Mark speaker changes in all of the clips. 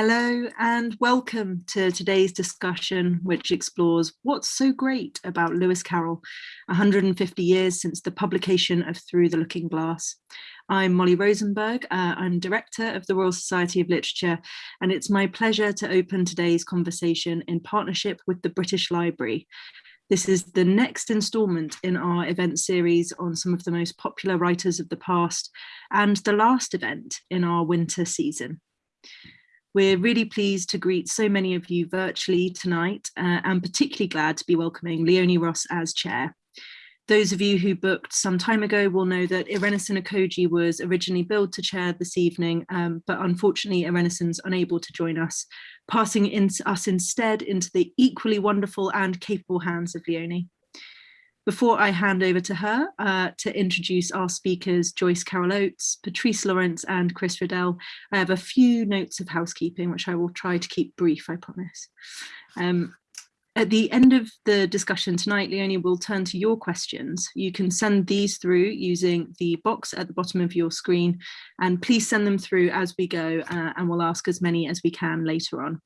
Speaker 1: Hello and welcome to today's discussion, which explores what's so great about Lewis Carroll, 150 years since the publication of Through the Looking Glass. I'm Molly Rosenberg, uh, I'm Director of the Royal Society of Literature, and it's my pleasure to open today's conversation in partnership with the British Library. This is the next instalment in our event series on some of the most popular writers of the past and the last event in our winter season. We're really pleased to greet so many of you virtually tonight uh, and particularly glad to be welcoming Leone Ross as chair. Those of you who booked some time ago will know that Irenosen Okojie was originally billed to chair this evening, um, but unfortunately Irenosen's unable to join us, passing in us instead into the equally wonderful and capable hands of Leone. Before I hand over to her uh, to introduce our speakers, Joyce Carol Oates, Patrice Lawrence and Chris Riddell, I have a few notes of housekeeping, which I will try to keep brief, I promise. Um, at the end of the discussion tonight, Leone will turn to your questions. You can send these through using the box at the bottom of your screen, and please send them through as we go, uh, and we'll ask as many as we can later on.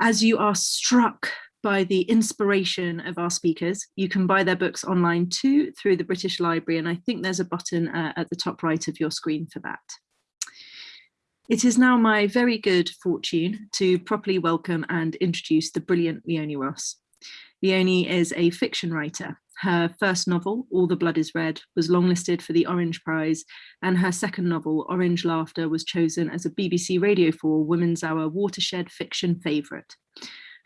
Speaker 1: As you are struck by the inspiration of our speakers. You can buy their books online too through the British Library and I think there's a button uh, at the top right of your screen for that. It is now my very good fortune to properly welcome and introduce the brilliant Leone Ross. Leone is a fiction writer. Her first novel, All the Blood is Red, was longlisted for the Orange Prize, and her second novel, Orange Laughter, was chosen as a BBC Radio 4 Women's Hour Watershed Fiction Favourite.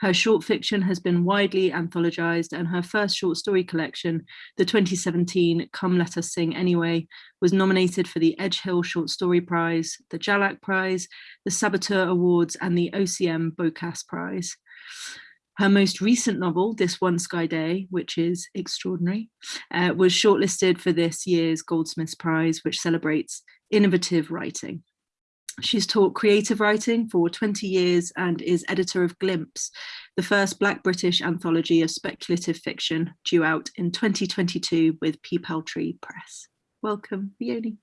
Speaker 1: Her short fiction has been widely anthologized and her first short story collection, the 2017 Come Let Us Sing Anyway, was nominated for the Edgehill Short Story Prize, the Jhalak Prize, the Saboteur Awards and the OCM Bocas Prize. Her most recent novel, This One Sky Day, which is extraordinary, uh, was shortlisted for this year's Goldsmiths Prize, which celebrates innovative writing. She's taught creative writing for 20 years and is editor of Glimpse, the first Black British anthology of speculative fiction due out in 2022 with Peepal Tree Press. Welcome, Leone.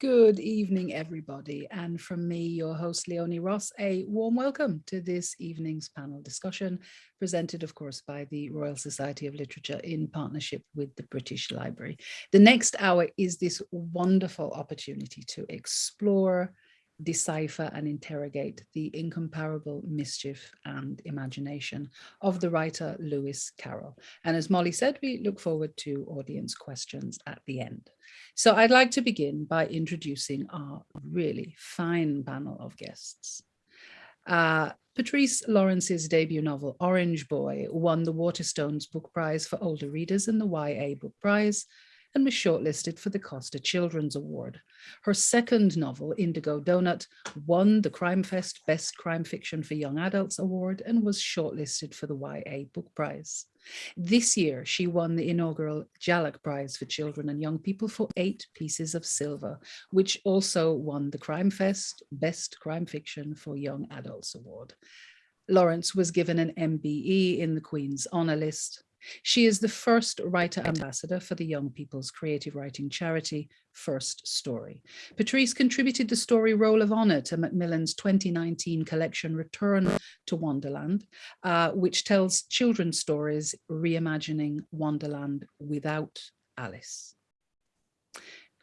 Speaker 2: Good evening, everybody. And from me, your host, Leone Ross, a warm welcome to this evening's panel discussion, presented, of course, by the Royal Society of Literature in partnership with the British Library. The next hour is this wonderful opportunity to explore, decipher and interrogate the incomparable mischief and imagination of the writer Lewis Carroll. And as Molly said, we look forward to audience questions at the end. So I'd like to begin by introducing our really fine panel of guests. Uh, Patrice Lawrence's debut novel, Orange Boy, won the Waterstones Book Prize for Older Readers and the YA Book Prize, and was shortlisted for the Costa Children's Award. Her second novel, Indigo Donut, won the Crimefest Best Crime Fiction for Young Adults Award and was shortlisted for the YA Book Prize. This year, she won the inaugural Jhalak Prize for Children and Young People for eight pieces of silver, which also won the Crime Fest Best Crime Fiction for Young Adults Award. Lawrence was given an MBE in the Queen's Honour List she is the first writer ambassador for the Young People's Creative Writing Charity, First Story. Patrice contributed the story Roll of Honour to Macmillan's 2019 collection Return to Wonderland, uh, which tells children's stories reimagining Wonderland without Alice.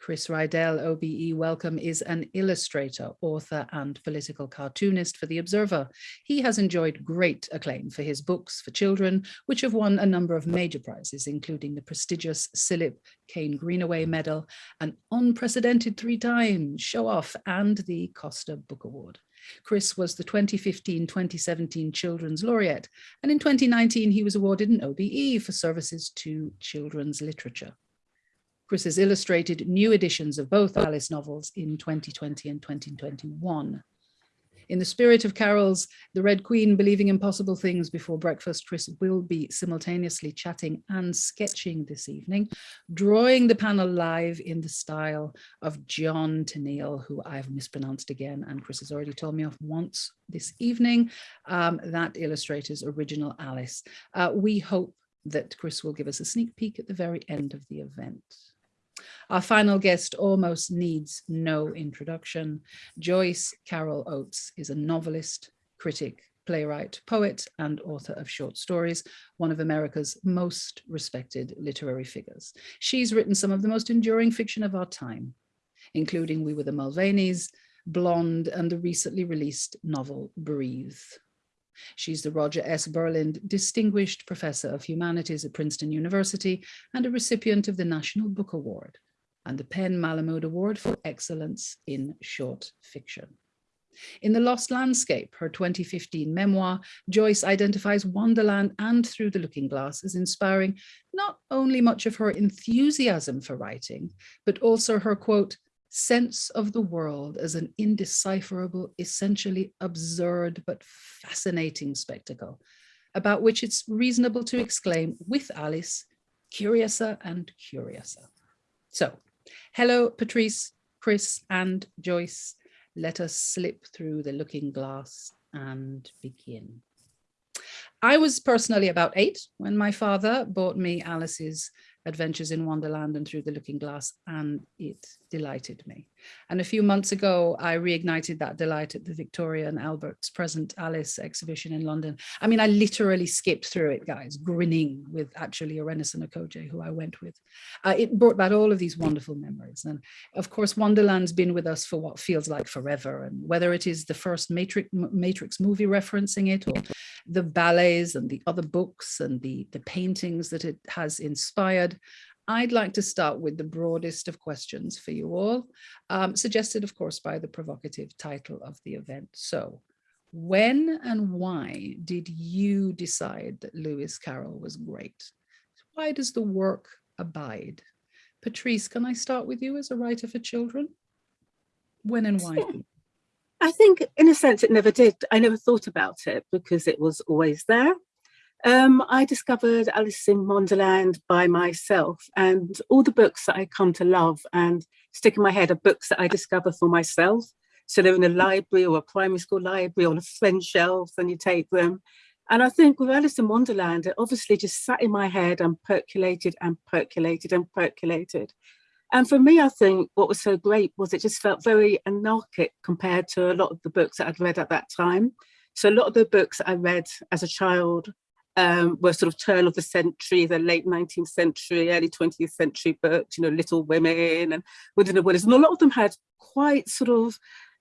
Speaker 2: Chris Riddell, OBE Welcome, is an illustrator, author and political cartoonist for The Observer. He has enjoyed great acclaim for his books for children, which have won a number of major prizes, including the prestigious CILIP Kate Greenaway Medal, an unprecedented three times show off, and the Costa Book Award. Chris was the 2015-2017 Children's Laureate, and in 2019 he was awarded an OBE for services to children's literature. Chris has illustrated new editions of both Alice novels in 2020 and 2021. In the spirit of Carroll's The Red Queen Believing Impossible Things Before Breakfast, Chris will be simultaneously chatting and sketching this evening, drawing the panel live in the style of John Tenniel, who I've mispronounced again, and Chris has already told me off once this evening, um, that illustrator's original Alice. Uh, we hope that Chris will give us a sneak peek at the very end of the event. Our final guest almost needs no introduction. Joyce Carol Oates is a novelist, critic, playwright, poet, and author of short stories, one of America's most respected literary figures. She's written some of the most enduring fiction of our time, including We Were the Mulvaneys, Blonde, and the recently released novel Breathe. She's the Roger S. Berlind Distinguished Professor of Humanities at Princeton University and a recipient of the National Book Award and the PEN/Malamud Award for Excellence in Short Fiction. In The Lost Landscape, her 2015 memoir, Joyce identifies Wonderland and Through the Looking Glass as inspiring not only much of her enthusiasm for writing, but also her, quote, sense of the world as an indecipherable, essentially absurd but fascinating spectacle, about which it's reasonable to exclaim with Alice, curiouser and curiouser. So, hello, Patrice, Chris and Joyce. Let us slip through the looking glass and begin. I was personally about eight when my father bought me Alice's Adventures in Wonderland and Through the Looking Glass, and it delighted me. And a few months ago, I reignited that delight at the Victoria and Albert's Present Alice exhibition in London. I mean, I literally skipped through it, guys, grinning with actually Irenosen Okojie, who I went with. Uh, it brought back all of these wonderful memories. And of course, Wonderland's been with us for what feels like forever. And whether it is the first Matrix, Matrix movie referencing it, or the ballets and the other books and the, the paintings that it has inspired, I'd like to start with the broadest of questions for you all, um, suggested, of course, by the provocative title of the event. So when and why did you decide that Lewis Carroll was great? Why does the work abide? Patrice, can I start with you as a writer for children? When and why?
Speaker 3: I think in a sense it never did. I never thought about it because it was always there. Um, I discovered Alice in Wonderland by myself and all the books that I come to love and stick in my head are books that I discover for myself. So they're in a library or a primary school library on a friend shelf and you take them. And I think with Alice in Wonderland, it obviously just sat in my head and percolated and percolated and percolated. And for me, I think what was so great was it just felt very anarchic compared to a lot of the books that I'd read at that time. So a lot of the books I read as a child um, were sort of turn of the century, the late 19th century, early 20th century books, you know, Little Women and Within the Wilderness. And a lot of them had quite sort of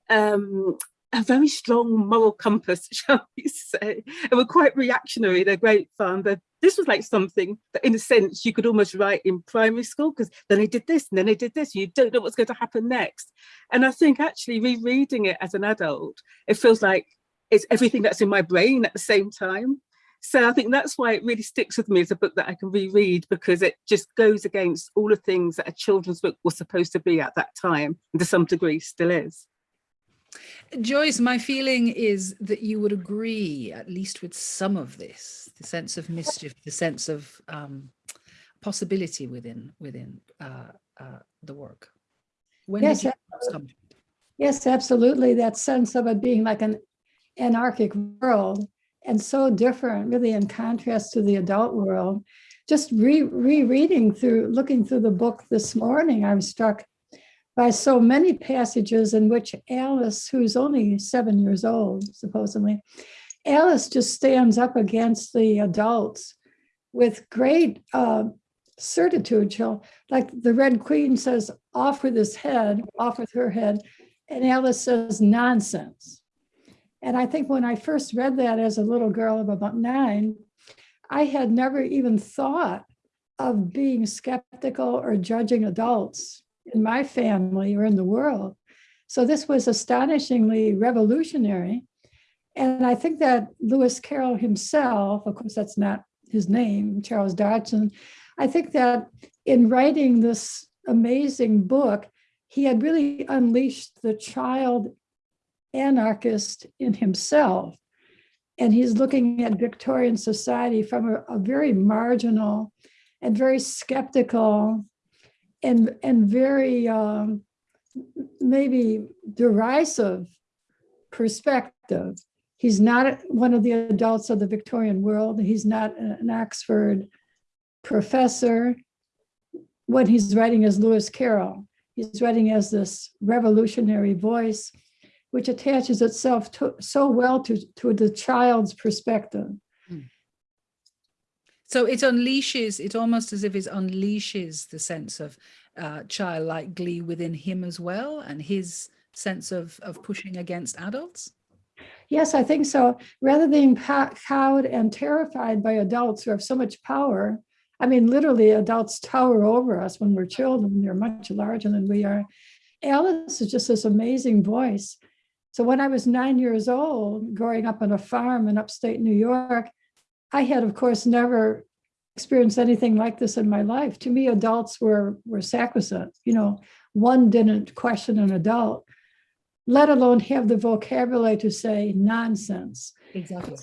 Speaker 3: um, a very strong moral compass, shall we say, and were quite reactionary. They're great fun. But this was like something that, in a sense, you could almost write in primary school because then they did this and then they did this. You don't know what's going to happen next. And I think actually rereading it as an adult, it feels like it's everything that's in my brain at the same time. So I think that's why it really sticks with me as a book that I can reread because it just goes against all the things that a children's book was supposed to be at that time and to some degree still is.
Speaker 2: Joyce, my feeling is that you would agree at least with some of this, the sense of mischief, the sense of um, possibility within within uh, uh, the work. When
Speaker 4: yes, absolutely. yes, absolutely. That sense of it being like an anarchic world and so different, really in contrast to the adult world. Just re rereading through, looking through the book this morning, I'm struck by so many passages in which Alice, who's only seven years old, supposedly, Alice just stands up against the adults with great uh, certitude. She'll, like the Red Queen says, off with his head, off with her head, and Alice says, nonsense. And I think when I first read that as a little girl of about nine, I had never even thought of being skeptical or judging adults in my family or in the world. So this was astonishingly revolutionary. And I think that Lewis Carroll himself, of course, that's not his name, Charles Dodgson, I think that in writing this amazing book, he had really unleashed the child anarchist in himself. And he's looking at Victorian society from a, a very marginal and very skeptical and, and very um, maybe derisive perspective. He's not one of the adults of the Victorian world. He's not an Oxford professor. What he's writing is Lewis Carroll. He's writing as this revolutionary voice, which attaches itself to, so well to, to the child's perspective.
Speaker 2: So it unleashes, it almost as if it unleashes the sense of uh, childlike glee within him as well and his sense of, of pushing against adults.
Speaker 4: Yes, I think so. Rather than cowed and terrified by adults who have so much power, I mean, literally adults tower over us when we're children. They're much larger than we are. Alice is just this amazing voice. So when I was nine years old, growing up on a farm in upstate New York, I had, of course, never experienced anything like this in my life. To me, adults were, were sacrosanct. You know, one didn't question an adult, let alone have the vocabulary to say nonsense.
Speaker 2: Exactly.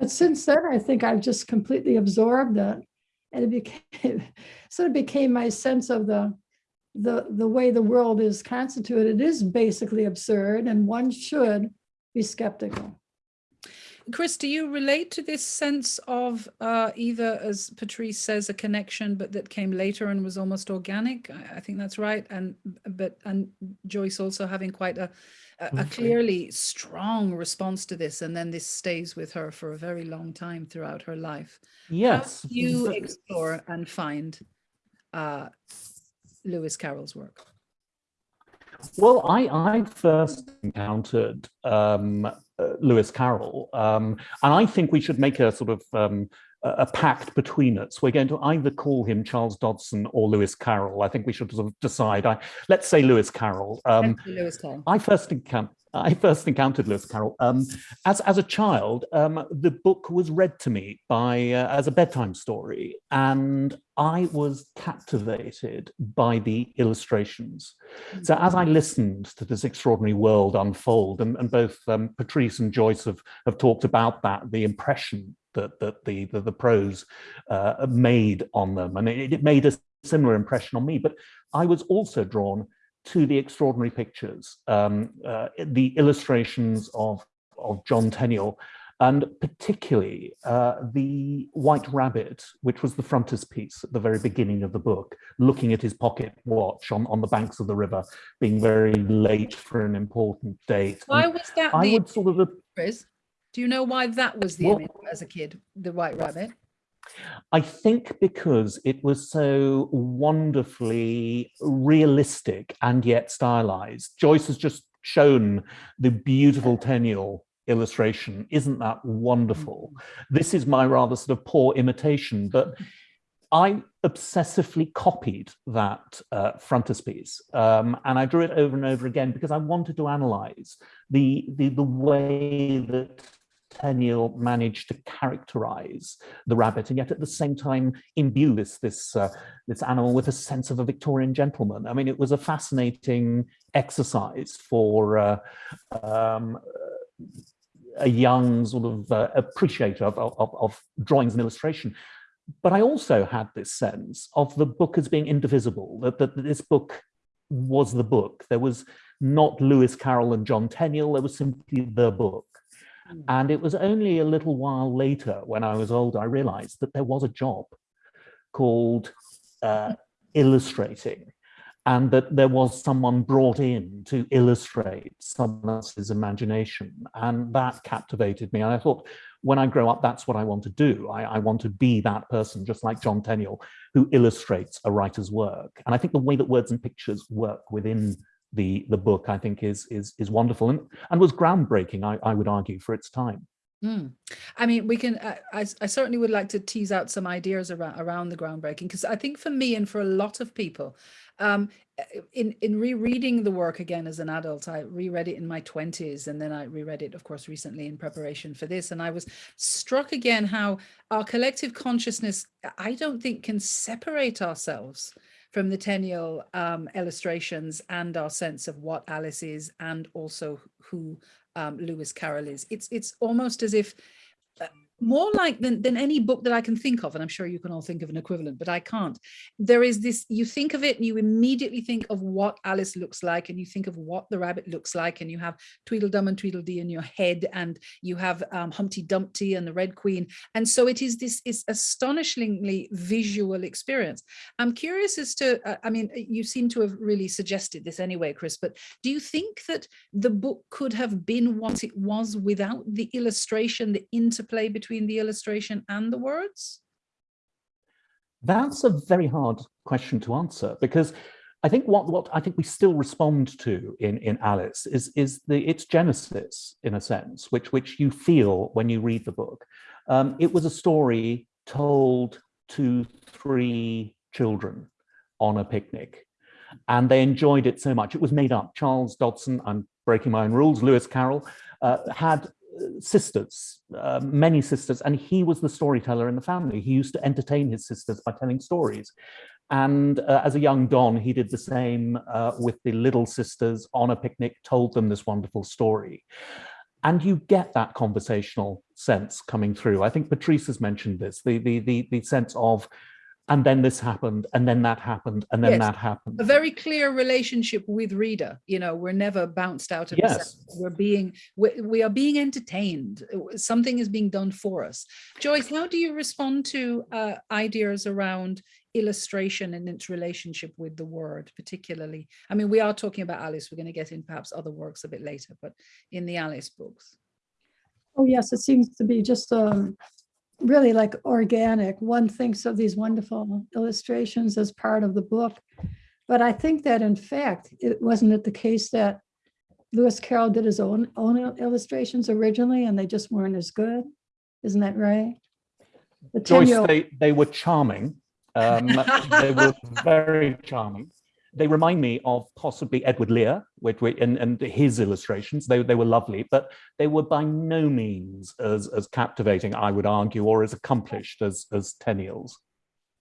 Speaker 4: But since then, I think I've just completely absorbed it. And it became sort of became my sense of the the the way the world is constituted. is basically absurd, and one should be skeptical.
Speaker 2: Chris, do you relate to this sense of uh, either, as Patrice says, a connection, but that came later and was almost organic? I, I think that's right. And but and Joyce also having quite a, a, a clearly strong response to this, and then this stays with her for a very long time throughout her life.
Speaker 5: Yes.
Speaker 2: How do you explore and find uh, Lewis Carroll's work?
Speaker 5: Well, I, I first encountered um, uh, Lewis Carroll, um, and I think we should make a sort of um, a pact between us. We're going to either call him Charles Dodgson or Lewis Carroll. I think we should sort of decide. I, let's say Lewis Carroll. Um,
Speaker 2: Lewis Carroll.
Speaker 5: I first encountered I first encountered Lewis Carroll um, as as a child. Um, the book was read to me by uh, as a bedtime story, and I was captivated by the illustrations. So as I listened to this extraordinary world unfold, and, and both um, Patrice and Joyce have have talked about that, the impression that that the the, the prose uh, made on them, and it, it made a similar impression on me. But I was also drawn to the extraordinary pictures, um, uh, the illustrations of, of John Tenniel, and particularly uh, the White Rabbit, which was the frontispiece at the very beginning of the book, looking at his pocket watch on, on the banks of the river, being very late for an important date.
Speaker 2: Why was that
Speaker 5: I
Speaker 2: the
Speaker 5: would sort of,
Speaker 2: Chris? Do you know why that was the
Speaker 5: Well-
Speaker 2: image as a kid, the White Rabbit?
Speaker 5: I think because it was so wonderfully realistic and yet stylized. Joyce has just shown the beautiful Tenniel illustration. Isn't that wonderful? This is my rather sort of poor imitation, but I obsessively copied that uh, frontispiece um, and I drew it over and over again because I wanted to analyze the, the, the way that Tenniel managed to characterize the rabbit and yet at the same time imbue this this uh, this animal with a sense of a Victorian gentleman. I mean, it was a fascinating exercise for uh, um, a young sort of uh, appreciator of, of, of drawings and illustration. But I also had this sense of the book as being indivisible, that, that this book was the book. There was not Lewis Carroll and John Tenniel, there was simply the book. And it was only a little while later, when I was older, I realized that there was a job called uh, illustrating and that there was someone brought in to illustrate someone else's imagination. And that captivated me. And I thought, when I grow up, that's what I want to do. I, I want to be that person, just like John Tenniel, who illustrates a writer's work. And I think the way that words and pictures work within the the book I think is is is wonderful and and was groundbreaking I, I would argue for its time.
Speaker 2: Mm. I mean, we can, uh, I, I certainly would like to tease out some ideas around, around the groundbreaking, because I think for me and for a lot of people, um, in, in rereading the work again as an adult, I reread it in my 20s and then I reread it, of course, recently in preparation for this. And I was struck again how our collective consciousness, I don't think can separate ourselves from the Tenniel um, illustrations and our sense of what Alice is and also who um, Lewis Carroll is. It's it's almost as if uh, more like than, than any book that I can think of, and I'm sure you can all think of an equivalent, but I can't. There is this, you think of it and you immediately think of what Alice looks like and you think of what the rabbit looks like and you have Tweedledum and Tweedledee in your head and you have um, Humpty Dumpty and the Red Queen. And so it is this is astonishingly visual experience. I'm curious as to, uh, I mean, you seem to have really suggested this anyway, Chris, but do you think that the book could have been what it was without the illustration, the interplay between the illustration and the words?
Speaker 5: That's a very hard question to answer because I think what what I think we still respond to in in Alice is is the its genesis in a sense, which which you feel when you read the book. Um, it was a story told to three children on a picnic, and they enjoyed it so much. It was made up. Charles Dodgson, I'm breaking my own rules. Lewis Carroll uh, had sisters, uh, many sisters, and he was the storyteller in the family. He used to entertain his sisters by telling stories. And uh, as a young Don, he did the same uh, with the little sisters on a picnic, told them this wonderful story. And you get that conversational sense coming through. I think Patrice has mentioned this, the, the, the, the sense of and then this happened and then that happened and then yes. that happened.
Speaker 2: A very clear relationship with reader you know we're never bounced out of
Speaker 5: yes.
Speaker 2: we're being we, we, are being entertained. Something is being done for us. Joyce how do you respond to uh, ideas around illustration and its relationship with the word particularly? I mean we are talking about alice. We're going to get in perhaps other works a bit later but in the alice books.
Speaker 4: Oh yes it seems to be just um really like organic. One thinks of these wonderful illustrations as part of the book. But I think that in fact, it wasn't it the case that Lewis Carroll did his own own illustrations originally and they just weren't as good. Isn't that right?
Speaker 5: The Joyce, they, they were charming. Um, they were very charming they remind me of possibly Edward Lear which, and, and his illustrations. They, they were lovely, but they were by no means as, as captivating, I would argue, or as accomplished as, as Tenniel's.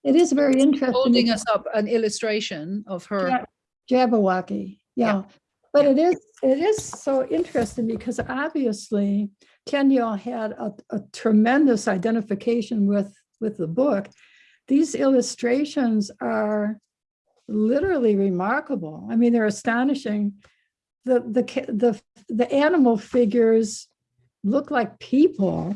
Speaker 4: It is very interesting.
Speaker 2: Holding us up an illustration of her.
Speaker 4: Jabberwocky, yeah. yeah. But yeah. it is it is so interesting because obviously Tenniel had a, a tremendous identification with with the book. These illustrations are literally remarkable. I mean, they're astonishing. The, the, the, the animal figures look like people.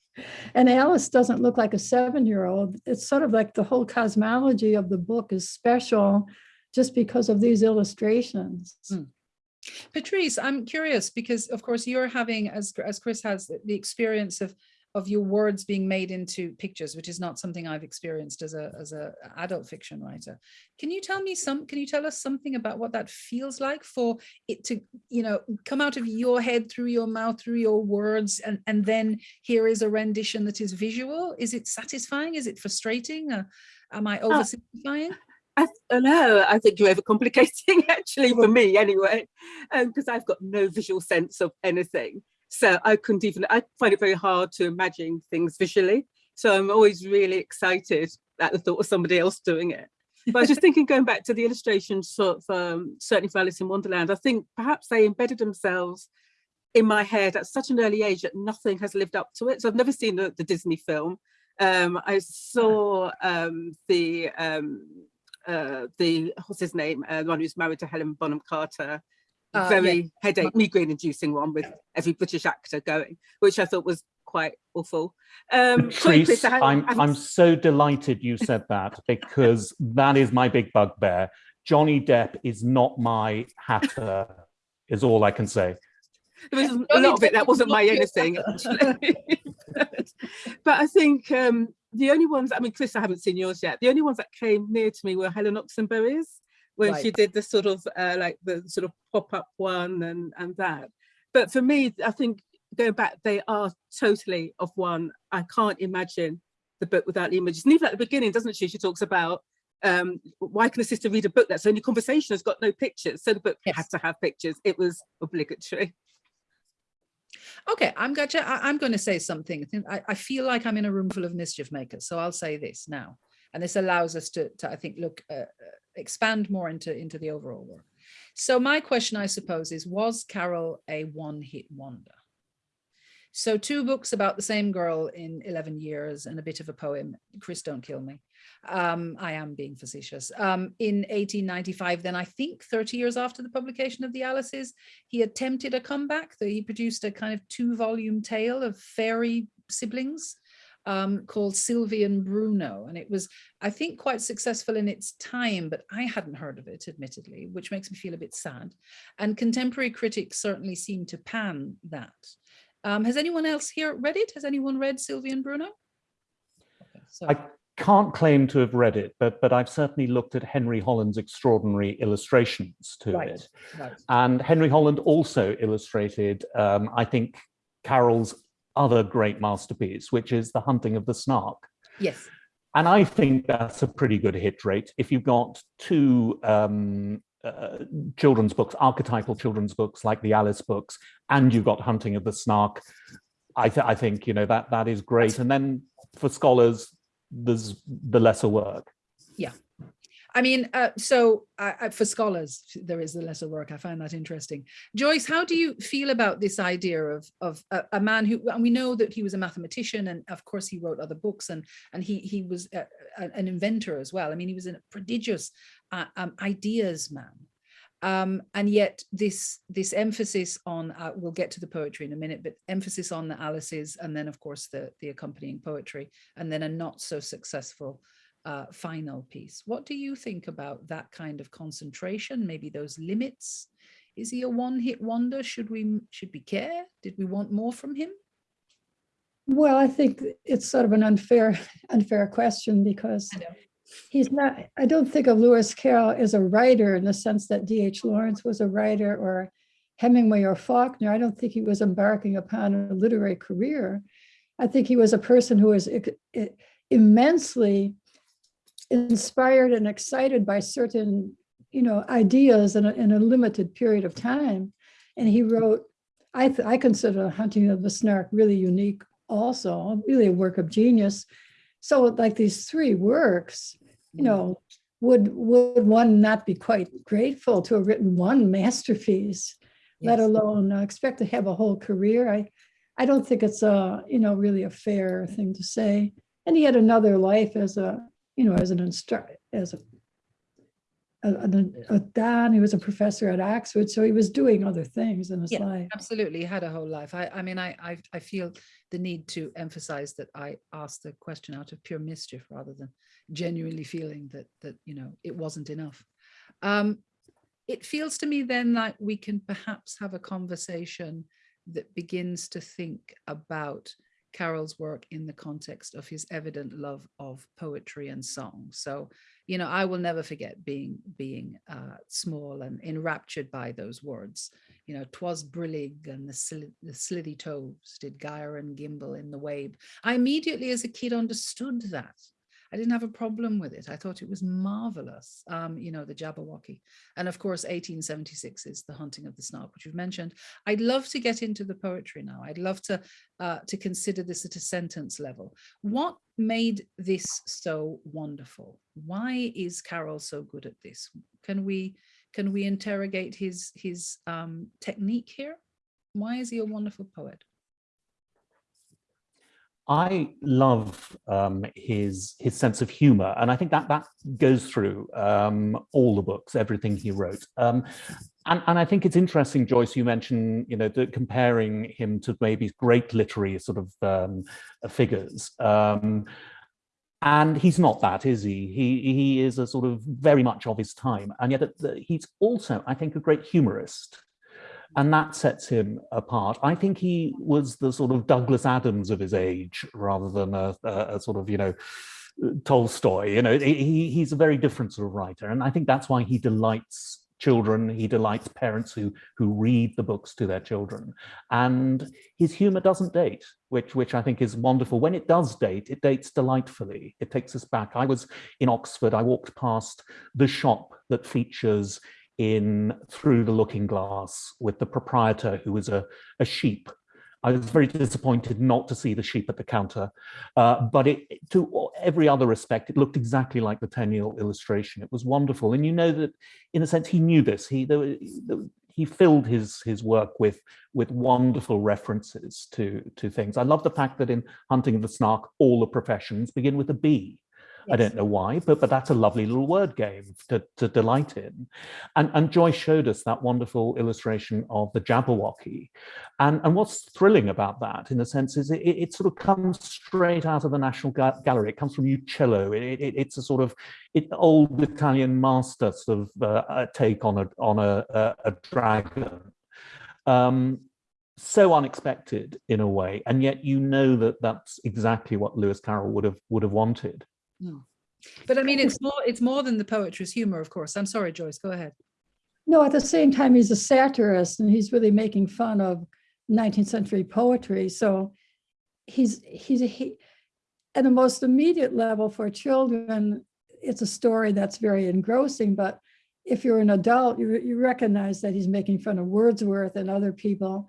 Speaker 4: and Alice doesn't look like a seven-year-old. It's sort of like the whole cosmology of the book is special just because of these illustrations. Mm.
Speaker 2: Patrice, I'm curious because of course you're having, as, as Chris has, the experience of of your words being made into pictures, which is not something I've experienced as a as a adult fiction writer. Can you tell me some? Can you tell us something about what that feels like for it to you know come out of your head through your mouth through your words, and and then here is a rendition that is visual? Is it satisfying? Is it frustrating? Uh, am I uh, oversimplifying?
Speaker 3: I don't know. I think you're overcomplicating actually for me anyway, because um, I've got no visual sense of anything. So I couldn't even, I find it very hard to imagine things visually. So I'm always really excited at the thought of somebody else doing it. But I was just thinking, going back to the illustrations, sort of, um, certainly for Alice in Wonderland, I think perhaps they embedded themselves in my head at such an early age that nothing has lived up to it. So I've never seen the, the Disney film. Um, I saw um, the um, uh, the what's his name, uh, the one who's married to Helen Bonham Carter, uh, very yeah. headache, migraine inducing one with every British actor going, which I thought was quite awful.
Speaker 5: Um, Patrice, I'm, I'm so delighted you said that because that is my big bugbear. Johnny Depp is not my hatter, is all I can say.
Speaker 3: There was a lot of it that wasn't my anything, actually. but I think um, the only ones, I mean, Chris, I haven't seen yours yet. The only ones that came near to me were Helen Oxenbury's when right. she did the sort of uh, like the sort of pop-up one and and that. But for me i think going back they are totally of one. I can't imagine the book without the images and even at the beginning doesn't she? She talks about um why can a sister read a book that's only conversation has got no pictures? So the book yes. had to have pictures. It was obligatory.
Speaker 2: Okay, I'm going to I'm going to say something. I, I feel like I'm in a room full of mischief makers, so I'll say this now, and this allows us to, to I think, look uh, expand more into, into the overall work. So my question, I suppose, is was Carroll a one-hit wonder? so two books about the same girl in 11 years and a bit of a poem. Chris, don't kill me. Um, I am being facetious. Um, in 1895, then I think 30 years after the publication of the Alices, he attempted a comeback. He produced a kind of two volume tale of fairy siblings um, called Sylvie and Bruno. And it was, I think, quite successful in its time, but I hadn't heard of it, admittedly, which makes me feel a bit sad. And contemporary critics certainly seem to pan that. Um, has anyone else here read it? Has anyone read Sylvie and Bruno?
Speaker 5: Okay, so. I can't claim to have read it, but but I've certainly looked at Henry Holiday's extraordinary illustrations to right, it. Right. And Henry Holland also illustrated, um, I think, Carroll's other great masterpiece, which is The Hunting of the Snark.
Speaker 2: Yes.
Speaker 5: And I think that's a pretty good hit rate. If you've got two um, uh, children's books, archetypal children's books like the Alice books, and you've got Hunting of the Snark, I, th I think, you know, that that is great. And then for scholars, there's the lesser work.
Speaker 2: Yeah. I mean, uh, so uh, for scholars, there is the lesser work. I find that interesting. Joyce, how do you feel about this idea of of a, a, man who, and we know that he was a mathematician, and of course he wrote other books, and and he he was a, a, an inventor as well. I mean, he was a prodigious uh, um, ideas man. Um, and yet this this emphasis on uh, we'll get to the poetry in a minute but emphasis on the alices and then of course the the accompanying poetry and then a not so successful uh, final piece. What do you think about that kind of concentration, maybe those limits? Is he a one-hit wonder? Should we should we care? Did we want more from him?
Speaker 4: Well, I think it's sort of an unfair unfair question because he's not, I don't think of Lewis Carroll as a writer in the sense that D.H. Lawrence was a writer or Hemingway or Faulkner. I don't think he was embarking upon a literary career. I think he was a person who was immensely inspired and excited by certain, you know, ideas in a, in a limited period of time. And he wrote, I, I consider Hunting of the Snark really unique also, really a work of genius. So like these three works, you know, would would one not be quite grateful to have written one masterpiece, yes. let alone uh, expect to have a whole career? I I don't think it's a you know really a fair thing to say. And he had another life as a you know, as an instructor, as a, a, a, a Dan, he was a professor at Oxford, so he was doing other things in his yeah, life.
Speaker 2: Absolutely, he had a whole life. I, I mean, I, I, I feel the need to emphasize that I asked the question out of pure mischief rather than genuinely feeling that that you know it wasn't enough. Um, it feels to me then like we can perhaps have a conversation that begins to think about Carroll's work in the context of his evident love of poetry and song. So, you know, I will never forget being being uh, small and enraptured by those words. You know, twas brillig and the, the slithy toves did gyre and gimble in the wabe. I immediately as a kid understood that. I didn't have a problem with it. I thought it was marvelous, um, you know, the Jabberwocky. And of course, 1876 is The Hunting of the Snark, which you've mentioned. I'd love to get into the poetry now. I'd love to, uh, to consider this at a sentence level. What made this so wonderful? Why is Carroll so good at this? Can we, can we interrogate his, his um, technique here? Why is he a wonderful poet?
Speaker 5: I love um, his his sense of humor, and I think that that goes through um, all the books, everything he wrote. Um, and, and I think it's interesting, Joyce, you mentioned, you know, the, comparing him to maybe great literary sort of um, figures. Um, and he's not that, is he? He he is a sort of very much of his time, and yet he's also, I think, a great humorist and that sets him apart. I think he was the sort of Douglas Adams of his age rather than a, a, sort of, you know, Tolstoy, you know, he, he's a very different sort of writer. And I think that's why he delights children, he delights parents who who read the books to their children. And his humor doesn't date, which which I think is wonderful. When it does date, it dates delightfully. It takes us back. I was in Oxford, I walked past the shop that features in Through the Looking Glass with the proprietor who was a, a sheep. I was very disappointed not to see the sheep at the counter, uh, but it, to every other respect, it looked exactly like the Tenniel illustration. It was wonderful. And you know that in a sense, he knew this. He, there, he filled his his work with with wonderful references to to things. I love the fact that in Hunting of the Snark, all the professions begin with a B. I don't know why, but but that's a lovely little word game to, to delight in. And, and Joyce showed us that wonderful illustration of the Jabberwocky. And, and what's thrilling about that, in a sense, is it, it sort of comes straight out of the National Gallery. It comes from Uccello. It, it, it's a sort of it, old Italian master sort of uh, take on a on a, a, a dragon. Um, so unexpected in a way, and yet you know that that's exactly what Lewis Carroll would have would have wanted.
Speaker 2: No. But I mean, it's more it's more than the poetry's humor, of course. I'm sorry, Joyce, go ahead.
Speaker 4: No, at the same time, he's a satirist and he's really making fun of 19th century poetry. So he's he's he at the most immediate level for children, it's a story that's very engrossing. But if you're an adult, you, you recognize that he's making fun of Wordsworth and other people.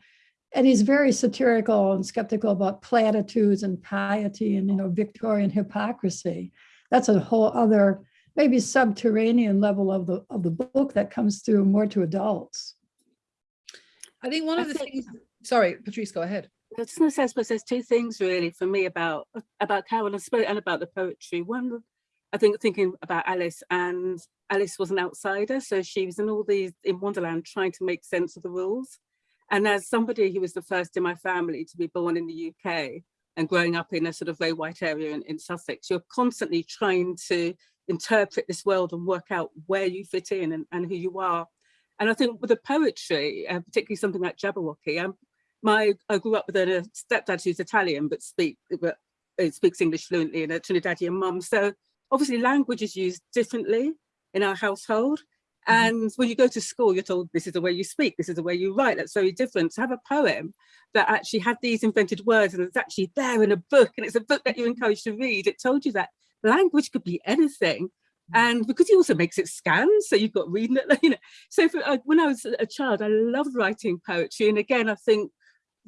Speaker 4: And he's very satirical and skeptical about platitudes and piety and, you know, Victorian hypocrisy. That's a whole other, maybe subterranean level of the of the book that comes through more to adults.
Speaker 2: I think one of the things, sorry, Patrice, go ahead.
Speaker 3: I was going to say, I suppose there's two things really for me about about Carroll and about the poetry. One, I think thinking about Alice and Alice was an outsider, so she was in all these in Wonderland trying to make sense of the rules. And as somebody who was the first in my family to be born in the UK and growing up in a sort of very white area in, in Sussex, you're constantly trying to interpret this world and work out where you fit in and, and who you are. And I think with the poetry, uh, particularly something like Jabberwocky, um, my I grew up with a stepdad who's Italian but speak but uh, speaks English fluently and a Trinidadian mum. So obviously language is used differently in our household. Mm-hmm. And when you go to school, you're told this is the way you speak, this is the way you write. That's very different. To have a poem that actually had these invented words and it's actually there in a book and it's a book that you're encouraged to read, it told you that language could be anything. Mm-hmm. And because he also makes it scan, so you've got reading it, you know. So for, uh, when I was a child, I loved writing poetry. And again, I think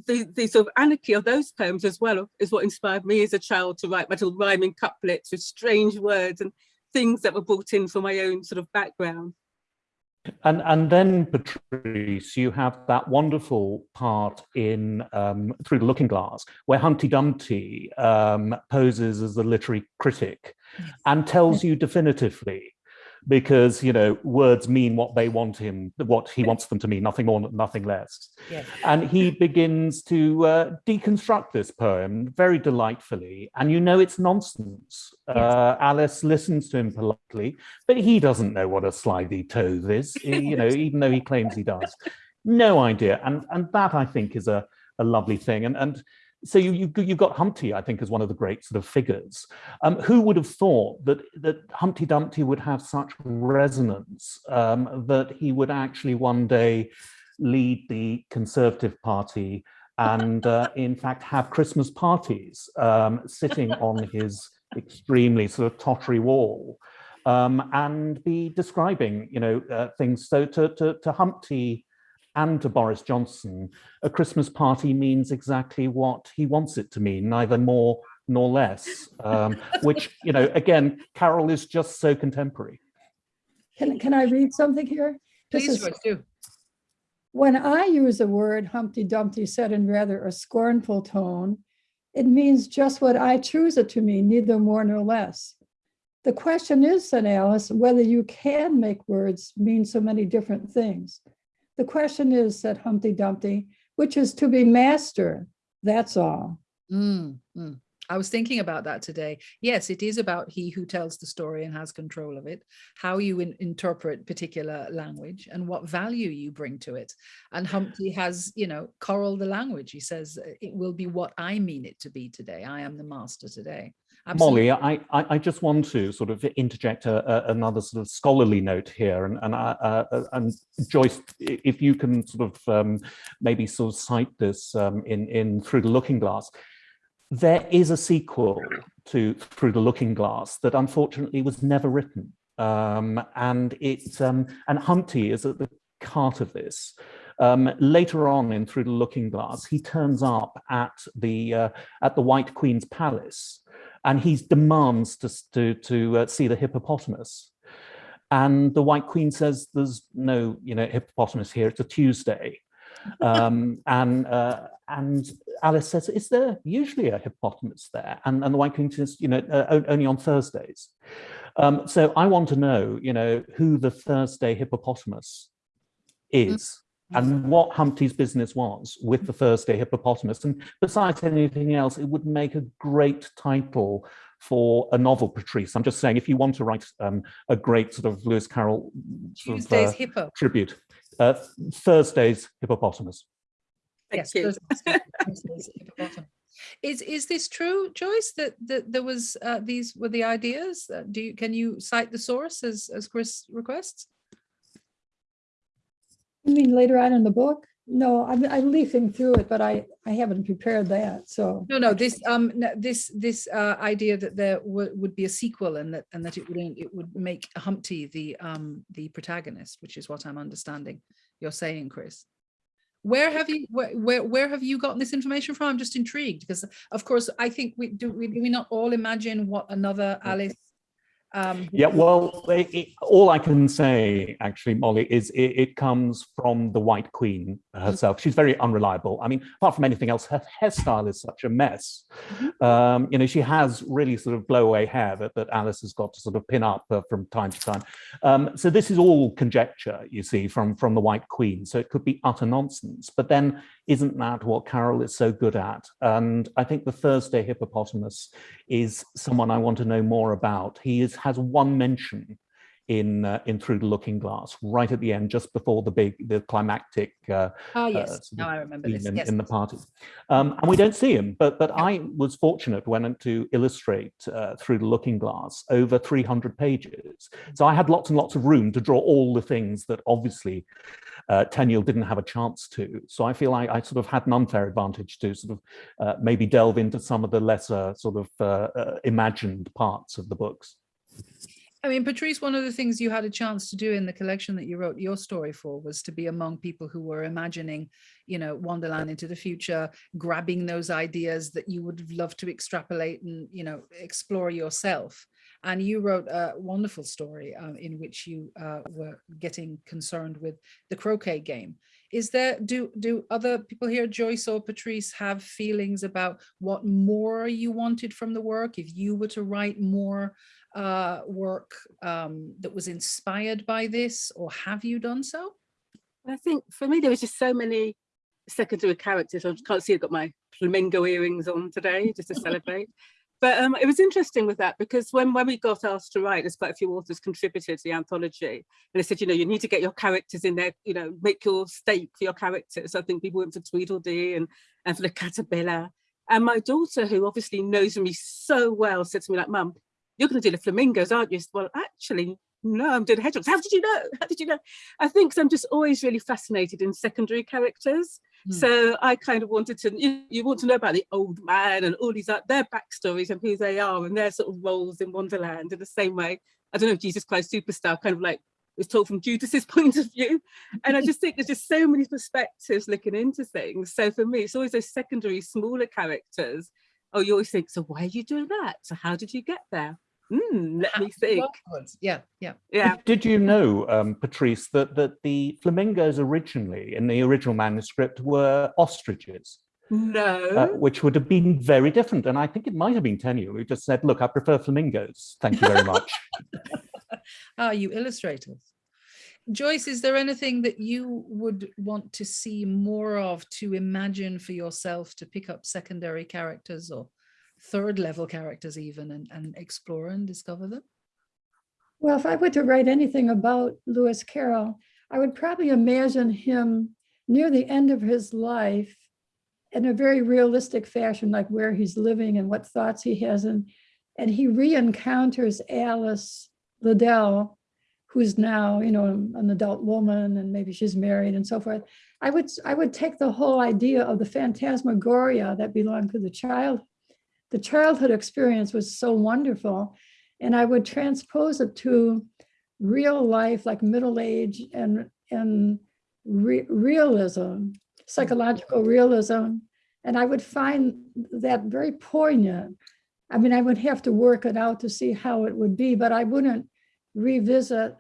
Speaker 3: the, the sort of anarchy of those poems as well is what inspired me as a child to write my little rhyming couplets with strange words and things that were brought in from my own sort of background.
Speaker 5: And, and then, Patrice, you have that wonderful part in um, Through the Looking Glass, where Humpty Dumpty um, poses as a literary critic and tells you definitively because you know words mean what they want him what he wants them to mean nothing more nothing less. Yes. and he begins to uh, deconstruct this poem very delightfully. And you know it's nonsense. Yes. uh, alice listens to him politely but he doesn't know what a slithy toad is. You know even though he claims he does. No idea. And and that i think is a a lovely thing. And and so you, you, you've got Humpty, I think, as one of the great sort of figures. Um, who would have thought that, that Humpty Dumpty would have such resonance um, that he would actually one day lead the Conservative Party and uh, in fact have Christmas parties um, sitting on his extremely sort of tottery wall um, and be describing, you know, uh, things. So to, to, to Humpty, and to Boris Johnson, a Christmas party means exactly what he wants it to mean, neither more nor less, um, which, you know, again, Carroll is just so contemporary.
Speaker 4: Can, can I read something here?
Speaker 2: Please do.
Speaker 4: When I use a word Humpty Dumpty said in rather a scornful tone, it means just what I choose it to mean, neither more nor less. The question is, said Alice, whether you can make words mean so many different things. The question is, said Humpty Dumpty, which is to be master. That's all.
Speaker 2: Mm, mm. I was thinking about that today. Yes, it is about he who tells the story and has control of it, how you in, interpret particular language and what value you bring to it. And Humpty has, you know, coral the language. He says, it will be what I mean it to be today. I am the master today.
Speaker 5: Absolutely. Molly, I, I, I, just want to sort of interject a, a, another sort of scholarly note here, and and, uh, uh, and Joyce, if you can sort of um, maybe sort of cite this um, in in Through the Looking Glass, there is a sequel to Through the Looking Glass that unfortunately was never written, um, and it's um, and Humpty is at the heart of this. Um, later on in Through the Looking Glass, he turns up at the uh, at the White Queen's palace and he demands to, to, to uh, see the hippopotamus. and the White Queen says there's no, you know, hippopotamus here. It's a Tuesday, um, and uh, and Alice says, "Is there usually a hippopotamus there?" And and the White Queen says, "You know, uh, only on Thursdays." Um, so I want to know, you know, who the Thursday hippopotamus is and what Humpty's business was with the Thursday hippopotamus. And besides anything else, it would make a great title for a novel, Patrice. I'm just saying, if you want to write um, a great sort of Lewis Carroll sort
Speaker 2: Tuesday's
Speaker 5: of, uh,
Speaker 2: hippo.
Speaker 5: tribute, uh, Thursday's hippopotamus.
Speaker 3: Thank
Speaker 2: yes,
Speaker 3: you.
Speaker 2: Thursday's- Thursday's hippopotamus. Is is this true, Joyce? That that there was uh, these were the ideas? Uh, do you can you cite the source as as Chris requests?
Speaker 4: You mean later on in the book? No, I'm, I'm leafing through it, but I, I haven't prepared that, so.
Speaker 2: No, no. This um this this uh, idea that there would would be a sequel and that and that it would it would make Humpty the um the protagonist, which is what I'm understanding you're saying, Chris. Where have you where where, where have you gotten this information from? I'm just intrigued because of course I think we do we, do we not all imagine what another Alice um
Speaker 5: Yeah, well, it, it- all I can say, actually, Molly, is it, it comes from the White Queen herself. She's very unreliable. I mean, apart from anything else, her hairstyle is such a mess. Um, you know, she has really sort of blow-away hair that, that Alice has got to sort of pin up uh, from time to time. Um, so this is all conjecture, you see, from, from the White Queen. So it could be utter nonsense. But then isn't that what Carroll is so good at? And I think the Thursday hippopotamus is someone I want to know more about. He is, has one mention in uh, in Through the Looking Glass, right at the end, just before the big, the climactic uh,
Speaker 2: ah
Speaker 5: uh,
Speaker 2: yes
Speaker 5: sort
Speaker 2: now I remember this
Speaker 5: in,
Speaker 2: yes
Speaker 5: in the party. Um, and we don't see him, but but I was fortunate when to illustrate uh, Through the Looking Glass over 300 pages. So I had lots and lots of room to draw all the things that obviously uh, Tenniel didn't have a chance to. So I feel like I sort of had an unfair advantage to sort of uh, maybe delve into some of the lesser sort of uh, uh, imagined parts of the books.
Speaker 2: I mean, Patrice, one of the things you had a chance to do in the collection that you wrote your story for was to be among people who were imagining, you know, Wonderland into the future, grabbing those ideas that you would love to extrapolate and, you know, explore yourself. And you wrote a wonderful story um, in which you uh, were getting concerned with the croquet game. Is there, do, do other people here, Joyce or Patrice, have feelings about what more you wanted from the work? If you were to write more uh, work um, that was inspired by this, or have you done so?
Speaker 3: I think for me, there was just so many secondary characters. I can't see I've got my flamingo earrings on today just to celebrate. But um, it was interesting with that because when, when we got asked to write, there's quite a few authors contributed to the anthology. And they said, you know, you need to get your characters in there, you know, make your stake for your characters. I think people went for Tweedledee and, and for the caterpillar. And my daughter, who obviously knows me so well, said to me like, Mum, you're going to do the flamingos, aren't you? Well, actually, no, I'm doing hedgehogs. How did you know? How did you know? I think I'm just always really fascinated in secondary characters.
Speaker 2: Hmm.
Speaker 3: So I kind of wanted to, you, you want to know about the old man and all these, uh, their backstories and who they are and their sort of roles in Wonderland in the same way. I don't know, if Jesus Christ Superstar kind of like was told from Judas's point of view. And I just think there's just so many perspectives looking into things. So for me, it's always those secondary, smaller characters. Oh, you always think, so why are you doing that? So how did you get there? Hmm, let me think.
Speaker 2: Yeah, yeah.
Speaker 3: Yeah.
Speaker 5: Did you know, um, Patrice, that, that the flamingos originally in the original manuscript were ostriches,
Speaker 3: No.
Speaker 5: uh, which would have been very different. And I think it might have been Tenniel who just said, look, I prefer flamingos. Thank you very much.
Speaker 2: Ah, you illustrators. Joyce, is there anything that you would want to see more of to imagine for yourself to pick up secondary characters or third level characters even and, and explore and discover them?
Speaker 4: Well, if I were to write anything about Lewis Carroll, I would probably imagine him near the end of his life in a very realistic fashion, like where he's living and what thoughts he has. And, and he re-encounters Alice Liddell, who's now, you know, an adult woman and maybe she's married and so forth. I would, I would take the whole idea of the phantasmagoria that belonged to the child. The childhood experience was so wonderful and I would transpose it to real life, like middle age and and re realism, psychological realism, and I would find that very poignant. I mean, I would have to work it out to see how it would be, but I wouldn't revisit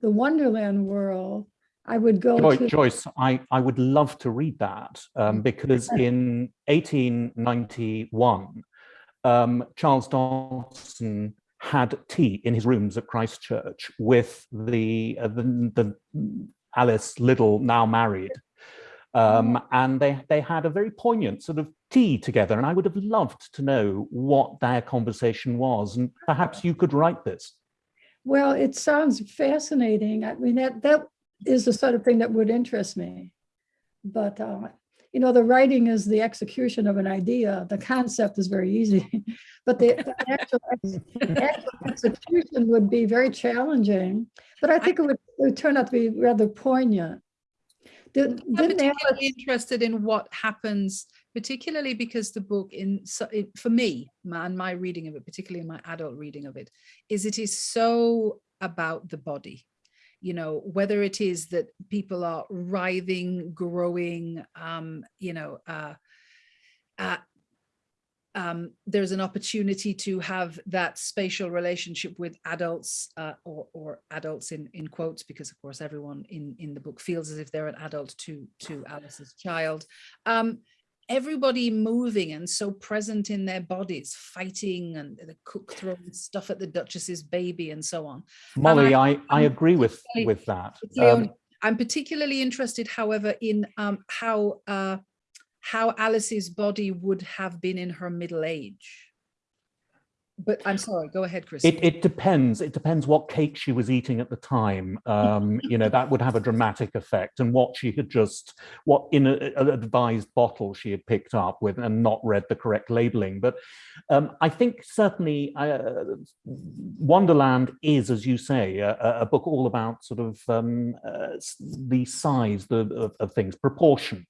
Speaker 4: the Wonderland world, I would go
Speaker 5: Joy-
Speaker 4: to.
Speaker 5: Joyce, I, I would love to read that um, because in 1891, um, Charles Dodgson had tea in his rooms at Christ Church with the, uh, the, the Alice Liddell, now married. Um, and they, they had a very poignant sort of tea together. And I would have loved to know what their conversation was. And perhaps you could write this.
Speaker 4: Well, it sounds fascinating. I mean, that, that is the sort of thing that would interest me. But, uh, you know, the writing is the execution of an idea. The concept is very easy, but the, the actual, actual execution would be very challenging. But I think it would, it would turn out to be rather poignant. Did,
Speaker 2: I'm
Speaker 4: didn't Alice-
Speaker 2: particularly interested in what happens, particularly because the book in, so- it- for me, and my reading of it, particularly my adult reading of it, is it is so about the body. You know, whether it is that people are writhing, growing, um, you know, uh, uh, um, there's an opportunity to have that spatial relationship with adults uh, or, or adults in, in quotes, because of course everyone in, in the book feels as if they're an adult to, to Alice's child. Um, everybody moving and so present in their bodies, fighting and the cook throwing stuff at the Duchess's baby and so on.
Speaker 5: Molly, I, I
Speaker 2: I'm
Speaker 5: agree with, with that. Um,
Speaker 2: I'm particularly interested, however, in um, how uh, how Alice's body would have been in her middle age. But I'm sorry, go ahead, Chris.
Speaker 5: It, it depends. It depends what cake she was eating at the time. Um, you know, that would have a dramatic effect and what she had just, what in an advised bottle she had picked up with and not read the correct labeling. But um, I think certainly uh, Wonderland is, as you say, a, a- book all about sort of um, uh, the size the, of, of things, proportion.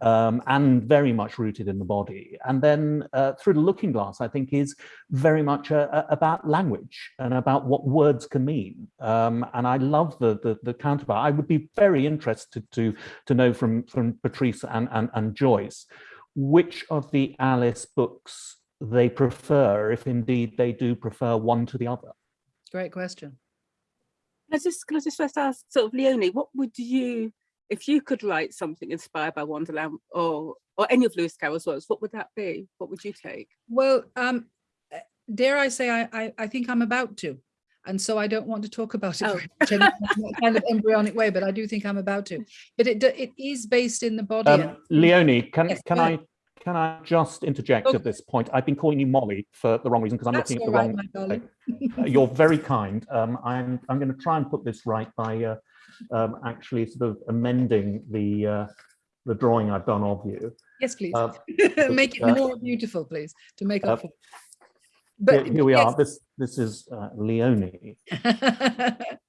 Speaker 5: Um, and very much rooted in the body. And then uh, Through the Looking Glass, I think, is very much uh, uh, about language and about what words can mean. Um, and I love the, the, the counterpart. I would be very interested to, to know from, from Patrice and, and, and Joyce, which of the Alice books they prefer, if indeed they do prefer one to the other.
Speaker 2: Great question.
Speaker 3: Can I just, can I just first ask, sort of Leone, what would you, if you could write something inspired by Wonderland or or any of Lewis Carroll's works, what would that be? What would you take?
Speaker 2: Well, um, uh, dare I say, I, I, I think I'm about to. And so I don't want to talk about it
Speaker 3: Oh.
Speaker 2: in a kind of embryonic way, but I do think I'm about to. But it, it is based in the body. and-
Speaker 5: Um, Leone, can,
Speaker 2: Yes,
Speaker 5: can I can I just interject
Speaker 2: Okay.
Speaker 5: at this point? I've been calling you Molly for the wrong reason because I'm
Speaker 2: That's
Speaker 5: looking at the
Speaker 2: right,
Speaker 5: wrong
Speaker 2: my darling.
Speaker 5: Uh, You're very kind. Um, I'm I'm going to try and put this right by uh, um, actually sort of amending the uh, the drawing I've done of you.
Speaker 2: Yes, please.
Speaker 5: Uh,
Speaker 2: Make it
Speaker 5: uh,
Speaker 2: more beautiful, please, to make
Speaker 5: uh,
Speaker 2: up for.
Speaker 5: here, here we
Speaker 2: yes,
Speaker 5: are. This this is uh, Leone.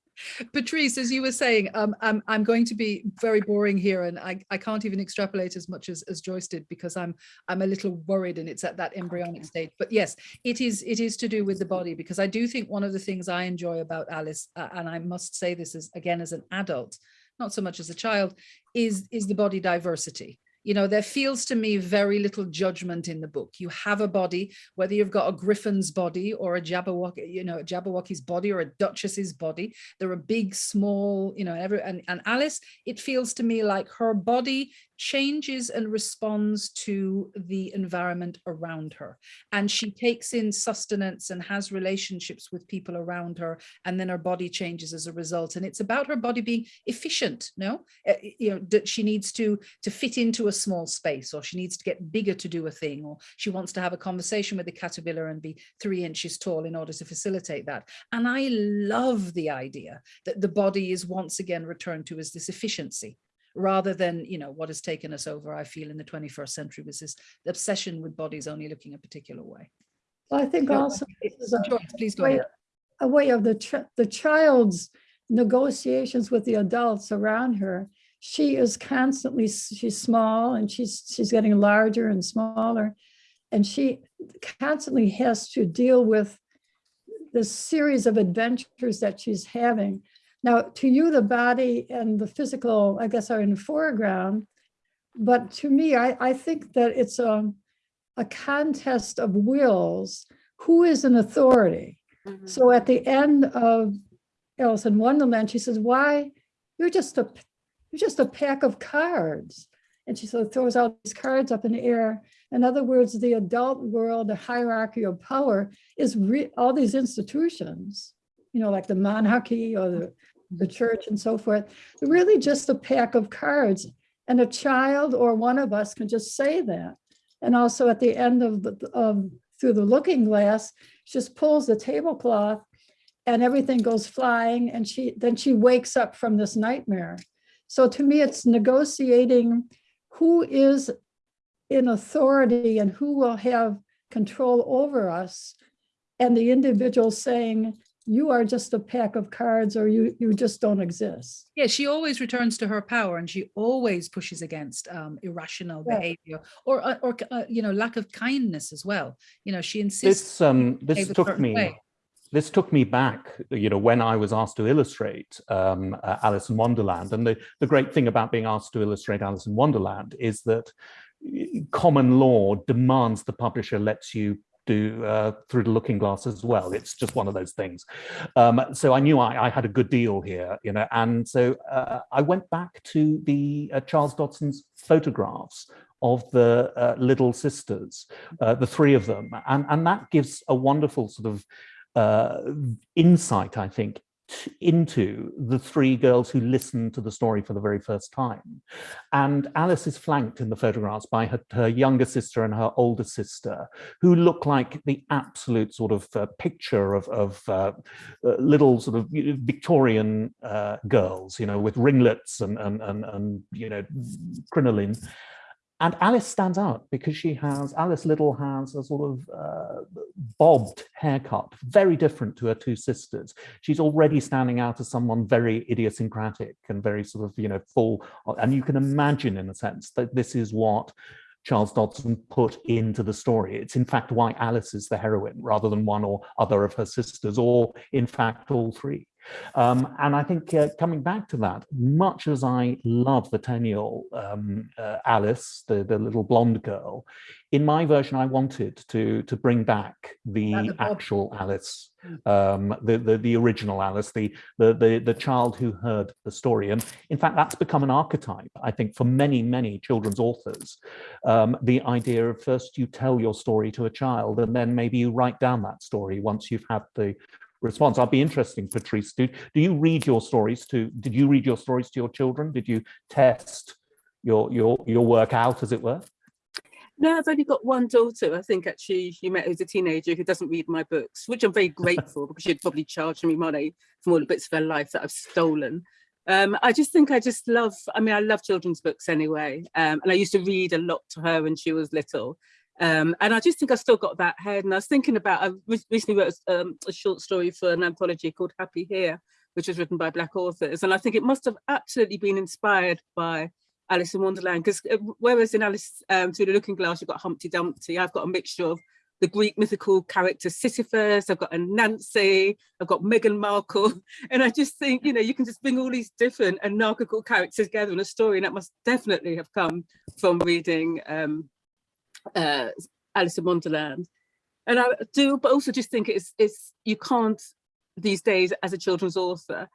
Speaker 2: Patrice, as you were saying, um, I'm, I'm going to be very boring here and I, I can't even extrapolate as much as, as Joyce did because I'm I'm a little worried and it's at that embryonic stage. But yes, it is it is to do with the body because I do think one of the things I enjoy about Alice, uh, and I must say this is again as an adult, not so much as a child, is is the body diversity. You know, there feels to me very little judgment in the book. You have a body, whether you've got a griffin's body or a Jabberwocky, you know, a Jabberwocky's body or a Duchess's body. There are big, small, you know, every and, and Alice, it feels to me like her body changes and responds to the environment around her. And she takes in sustenance and has relationships with people around her, and then her body changes as a result. And it's about her body being efficient, no? Uh, you know, that she needs to to fit into a small space, or she needs to get bigger to do a thing, or she wants to have a conversation with the caterpillar and be three inches tall in order to facilitate that. And I love the idea that the body is once again returned to as this efficiency rather than you know what has taken us over i feel in the 21st century was this obsession with bodies only looking a particular way
Speaker 4: Well, I think
Speaker 2: So,
Speaker 4: also this is a
Speaker 2: Joyce, please go
Speaker 4: way,
Speaker 2: ahead
Speaker 4: a way of the, the child's negotiations with the adults around her. She is constantly, she's small and she's, she's getting larger and smaller. And she constantly has to deal with this series of adventures that she's having. Now, to you, the body and the physical, I guess, are in the foreground. But to me, I, I think that it's a, a contest of wills. Who is an authority? Mm-hmm. So at the end of Alice in Wonderland, she says, why, you're just a, you're just a pack of cards. And she sort of throws out these cards up in the air. In other words, the adult world, the hierarchy of power is re- all these institutions, you know, like the monarchy or the, the church and so forth. Really just a pack of cards. And a child or one of us can just say that. And also at the end of the, of, through the looking glass, she just pulls the tablecloth and everything goes flying and she then she wakes up from this nightmare. So to me, it's negotiating who is in authority and who will have control over us. And the individual saying, you are just a pack of cards or you, you just don't exist.
Speaker 2: Yeah, she always returns to her power and she always pushes against um, irrational
Speaker 4: Yeah.
Speaker 2: behavior or, uh, or uh, you know, lack of kindness as well. You know, she insists.
Speaker 5: This um this took me
Speaker 2: way.
Speaker 5: this took me back, you know, when I was asked to illustrate um, uh, Alice in Wonderland. And the, the great thing about being asked to illustrate Alice in Wonderland is that common law demands the publisher lets you do uh, through the looking glass as well. It's just one of those things. Um, so I knew I, I had a good deal here, you know, and so uh, I went back to the uh, Charles Dodgson's photographs of the uh, little sisters, uh, the three of them, and, and that gives a wonderful sort of uh, insight, I think, into the three girls who listen to the story for the very first time. And Alice is flanked in the photographs by her, her younger sister and her older sister, who look like the absolute sort of uh, picture of, of uh, uh, little sort of Victorian uh, girls, you know, with ringlets and, and, and, and you know, crinoline. And Alice stands out because she has, Alice Liddell has a sort of uh, bobbed haircut, very different to her two sisters. She's already standing out as someone very idiosyncratic and very sort of, you know, full. And you can imagine, in a sense, that this is what Charles Dodgson put into the story. It's in fact why Alice is the heroine rather than one or other of her sisters, or in fact all three. Um, and I think uh, coming back to that, much as I love the 10-year-old um, uh, Alice, the, the little blonde girl, in my version, I wanted to, to bring back the actual Alice, um, the, the, the original Alice, the, the, the, the child who heard the story. And in fact, that's become an archetype, I think, for many, many children's authors. Um, the idea of first you tell your story to a child and then maybe you write down that story once you've had the response. I'd be interesting, Patrice. Do, do you read your stories to, did you read your stories to your children? Did you test your, your, your work out, as it were?
Speaker 3: No, I've only got one daughter. I think actually you met who's a teenager who doesn't read my books, which I'm very grateful because she'd probably charge me money for all the bits of her life that I've stolen. Um, I just think I just love, I mean, I love children's books anyway. Um, and I used to read a lot to her when she was little. Um, and I just think I've still got that head. And I was thinking about, I recently wrote um, a short story for an anthology called Happy Here, which was written by Black authors. And I think it must have absolutely been inspired by Alice in Wonderland, because whereas in Alice um, Through the Looking Glass, you've got Humpty Dumpty, I've got a mixture of the Greek mythical character Sisyphus, I've got Anansi, I've got Meghan Markle. And I just think, you know, you can just bring all these different anarchical characters together in a story. And that must definitely have come from reading um, uh, Alice in Wonderland. And I do, but also just think it's, it's you can't these days as a children's author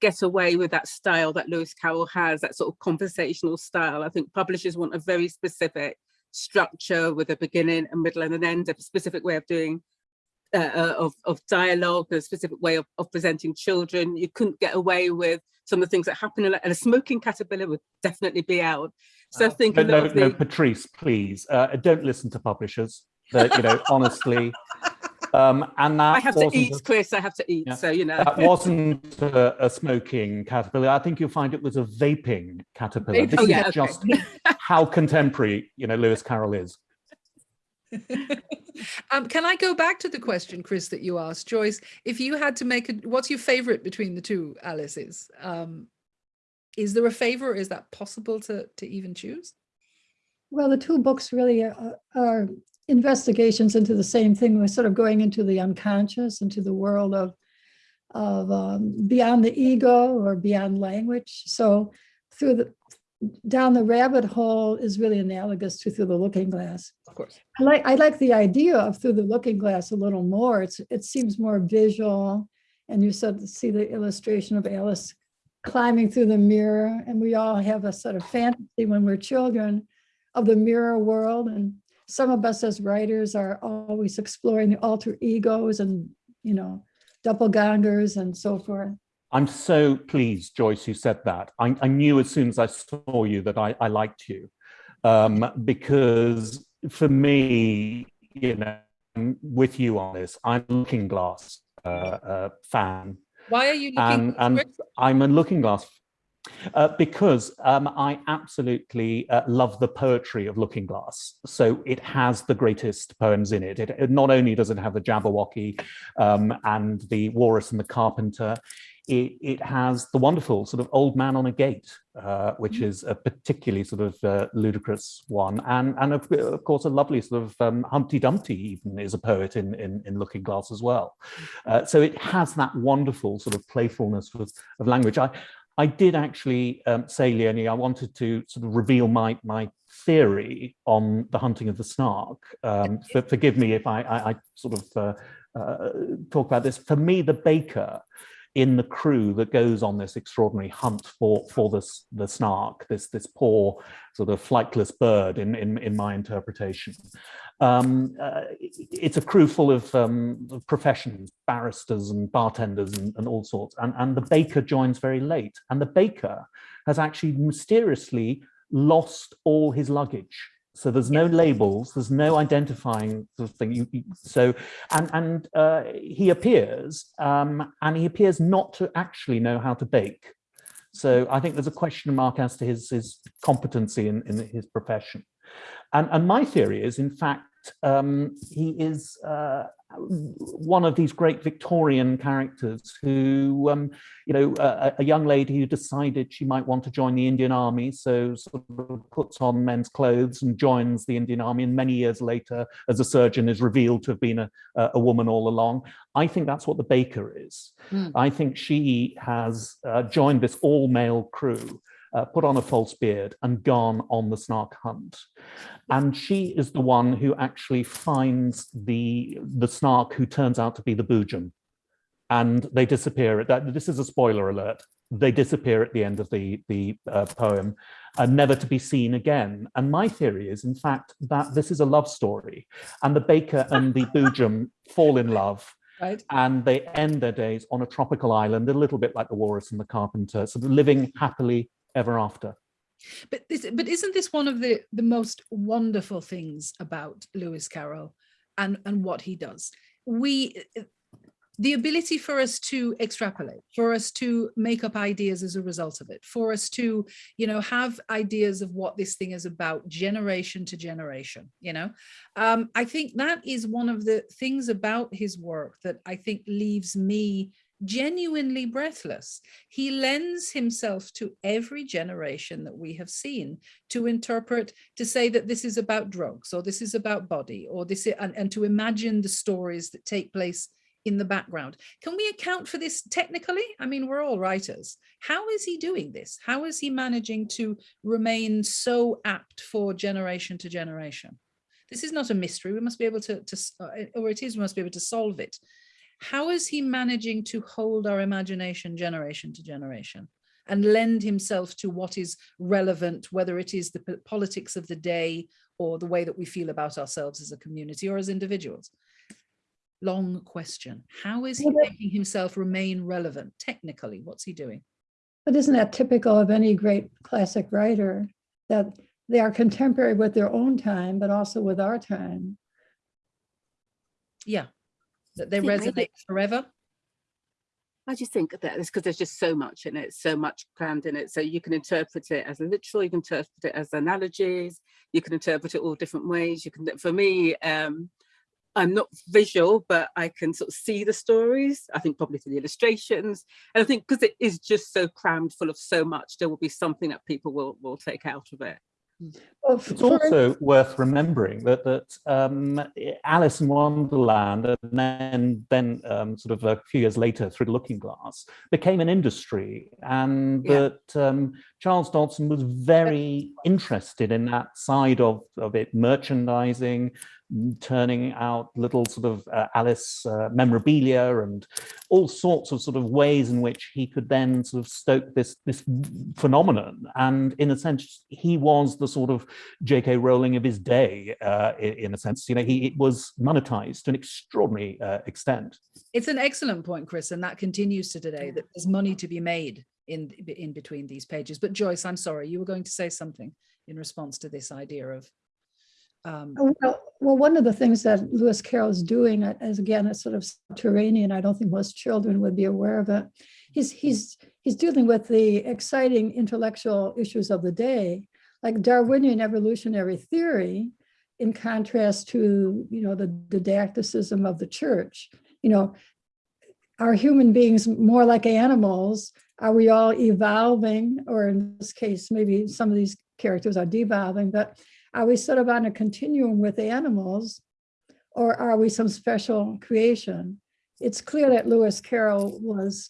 Speaker 3: get away with that style that Lewis Carroll has, that sort of conversational style. I think publishers want a very specific structure with a beginning, a middle and an end, a specific way of doing uh, uh, of, of dialogue, a specific way of, of presenting children. You couldn't get away with some of the things that happen in and a smoking caterpillar would definitely be out. So I think
Speaker 5: No, no,
Speaker 3: of
Speaker 5: no, Patrice, please, uh, don't listen to publishers. That, you know, honestly, um, and that
Speaker 3: I have to eat, Chris, I have to eat.
Speaker 5: Yeah.
Speaker 3: So, you know.
Speaker 5: that wasn't a, a smoking caterpillar. I think you'll find it was a vaping caterpillar.
Speaker 2: Vaping.
Speaker 5: This
Speaker 3: Oh,
Speaker 5: is
Speaker 3: yeah, okay.
Speaker 5: just how contemporary, you know, Lewis Carroll is.
Speaker 2: um, can I go back to the question, Chris, that you asked, Joyce? If you had to make a, what's your favorite between the two Alice's? Um, is there a favor? Is that possible to to even choose?
Speaker 4: Well, the two books really are, are investigations into the same thing. We're sort of going into the unconscious, into the world of, of um, beyond the ego or beyond language. So through the, down the rabbit hole is really analogous to through the looking glass.
Speaker 2: Of course.
Speaker 4: I like, I like the idea of through the looking glass a little more. It's, it seems more visual And you of see the illustration of Alice climbing through the mirror. And we all have a sort of fantasy when we're children of the mirror world. And some of us as writers are always exploring the alter egos and, you know, doppelgangers and so forth.
Speaker 5: I'm so pleased, Joyce, you said that. I, I knew as soon as I saw you that I, I liked you um, because for me, you know, with you on this. I'm Looking Glass uh, uh, fan.
Speaker 2: Why are you
Speaker 5: And,
Speaker 2: looking?
Speaker 5: and I'm a Looking Glass uh, because um, I absolutely uh, love the poetry of Looking Glass. So it has the greatest poems in it. It, it not only does it have the Jabberwocky um, and the Walrus and the Carpenter, it, it, has the wonderful sort of Old Man on a Gate, uh, which is a particularly sort of uh, ludicrous one. And, and of, of, course, a lovely sort of um, Humpty Dumpty even is a poet in, in, in Looking Glass as well. Uh, so it has that wonderful sort of playfulness of, of language. I, I did actually um, say, Leone, I wanted to sort of reveal my, my theory on the hunting of the snark. Um, for, forgive me if I, I, I sort of uh, uh, talk about this. For me, the baker in the crew that goes on this extraordinary hunt for for this the snark this this poor sort of flightless bird in in, in my interpretation. Um, uh, it's a crew full of um, professions barristers and bartenders and, and all sorts. And and the baker joins very late. And the baker has actually mysteriously lost all his luggage so there's no labels, there's no identifying sort of thing. So, and, and uh, he appears, um, and he appears not to actually know how to bake. So I think there's a question mark as to his, his competency in, in his profession. And, and my theory is, in fact, um, he is uh, one of these great Victorian characters who, um, you know, a, a, young lady who decided she might want to join the Indian army, so sort of puts on men's clothes and joins the Indian army. And many years later, as a surgeon, is revealed to have been a, a woman all along. I think that's what the baker is. Mm. I think she has uh, joined this all male crew uh, put on a false beard and gone on the snark hunt. And she is the one who actually finds the, the snark who turns out to be the Boojum. And they disappear. At that, this is a spoiler alert. They disappear at the end of the, the uh, poem, and uh, never to be seen again. And my theory is, in fact, that this is a love story. And the baker and the Boojum fall in love Right. And they end their days on a tropical island, a little bit like the Walrus and the Carpenter, sort of living happily ever after.
Speaker 2: But this, but isn't this one of the the most wonderful things about Lewis Carroll and and what he does? We the ability for us to extrapolate, for us to make up ideas as a result of it, for us to, you know, have ideas of what this thing is about generation to generation, you know, um, I think that is one of the things about his work that I think leaves me genuinely breathless. He lends himself to every generation that we have seen to interpret, to say that this is about drugs or this is about body or this is, and, and to imagine the stories that take place in the background. Can we account for this technically? I mean, we're all writers. How is he doing this? How is he managing to remain so apt for generation to generation? This is not a mystery. We must be able to, to uh, or it is, we must be able to solve it how is he managing to hold our imagination generation to generation and lend himself to what is relevant, whether it is the politics of the day or the way that we feel about ourselves as a community or as individuals? Long question. How is he making himself remain relevant technically? What's he doing?
Speaker 4: But isn't that typical of any great classic writer that they are contemporary with their own time, but also with our time?
Speaker 2: Yeah, that they resonate maybe, forever?
Speaker 3: I just think that is because there's just so much in it, so much crammed in it. So you can interpret it as a literal, you can interpret it as analogies, you can interpret it all different ways. You can, for me, um, I'm not visual, but I can sort of see the stories. I think probably through the illustrations. And I think because it is just so crammed full of so much, there will be something that people will, will take out of it.
Speaker 5: Well, it's also worth remembering that that um, Alice in Wonderland and then then um, sort of a few years later through the Looking Glass became an industry, and yeah. that um, Charles Dodgson was very interested in that side of of it, merchandising, turning out little sort of uh, Alice uh, memorabilia and all sorts of sort of ways in which he could then sort of stoke this this phenomenon. And in a sense, he was the sort of J.K. Rowling of his day. Uh, in, in, a sense, you know, he it was monetized to an extraordinary uh, extent.
Speaker 2: It's an excellent point, Chris, and that continues to today. That there's money to be made in in between these pages. But Joyce, I'm sorry, you were going to say something in response to this idea of um,
Speaker 4: oh, well, well, one of the things that Lewis Carroll is doing as again, a sort of subterranean, I don't think most children would be aware of it. He's he's he's dealing with the exciting intellectual issues of the day, like Darwinian evolutionary theory, in contrast to you know the didacticism of the church. You know, are human beings more like animals? Are we all evolving, or in this case, maybe some of these characters are devolving, but are we sort of on a continuum with animals or are we some special creation? It's clear that Lewis Carroll was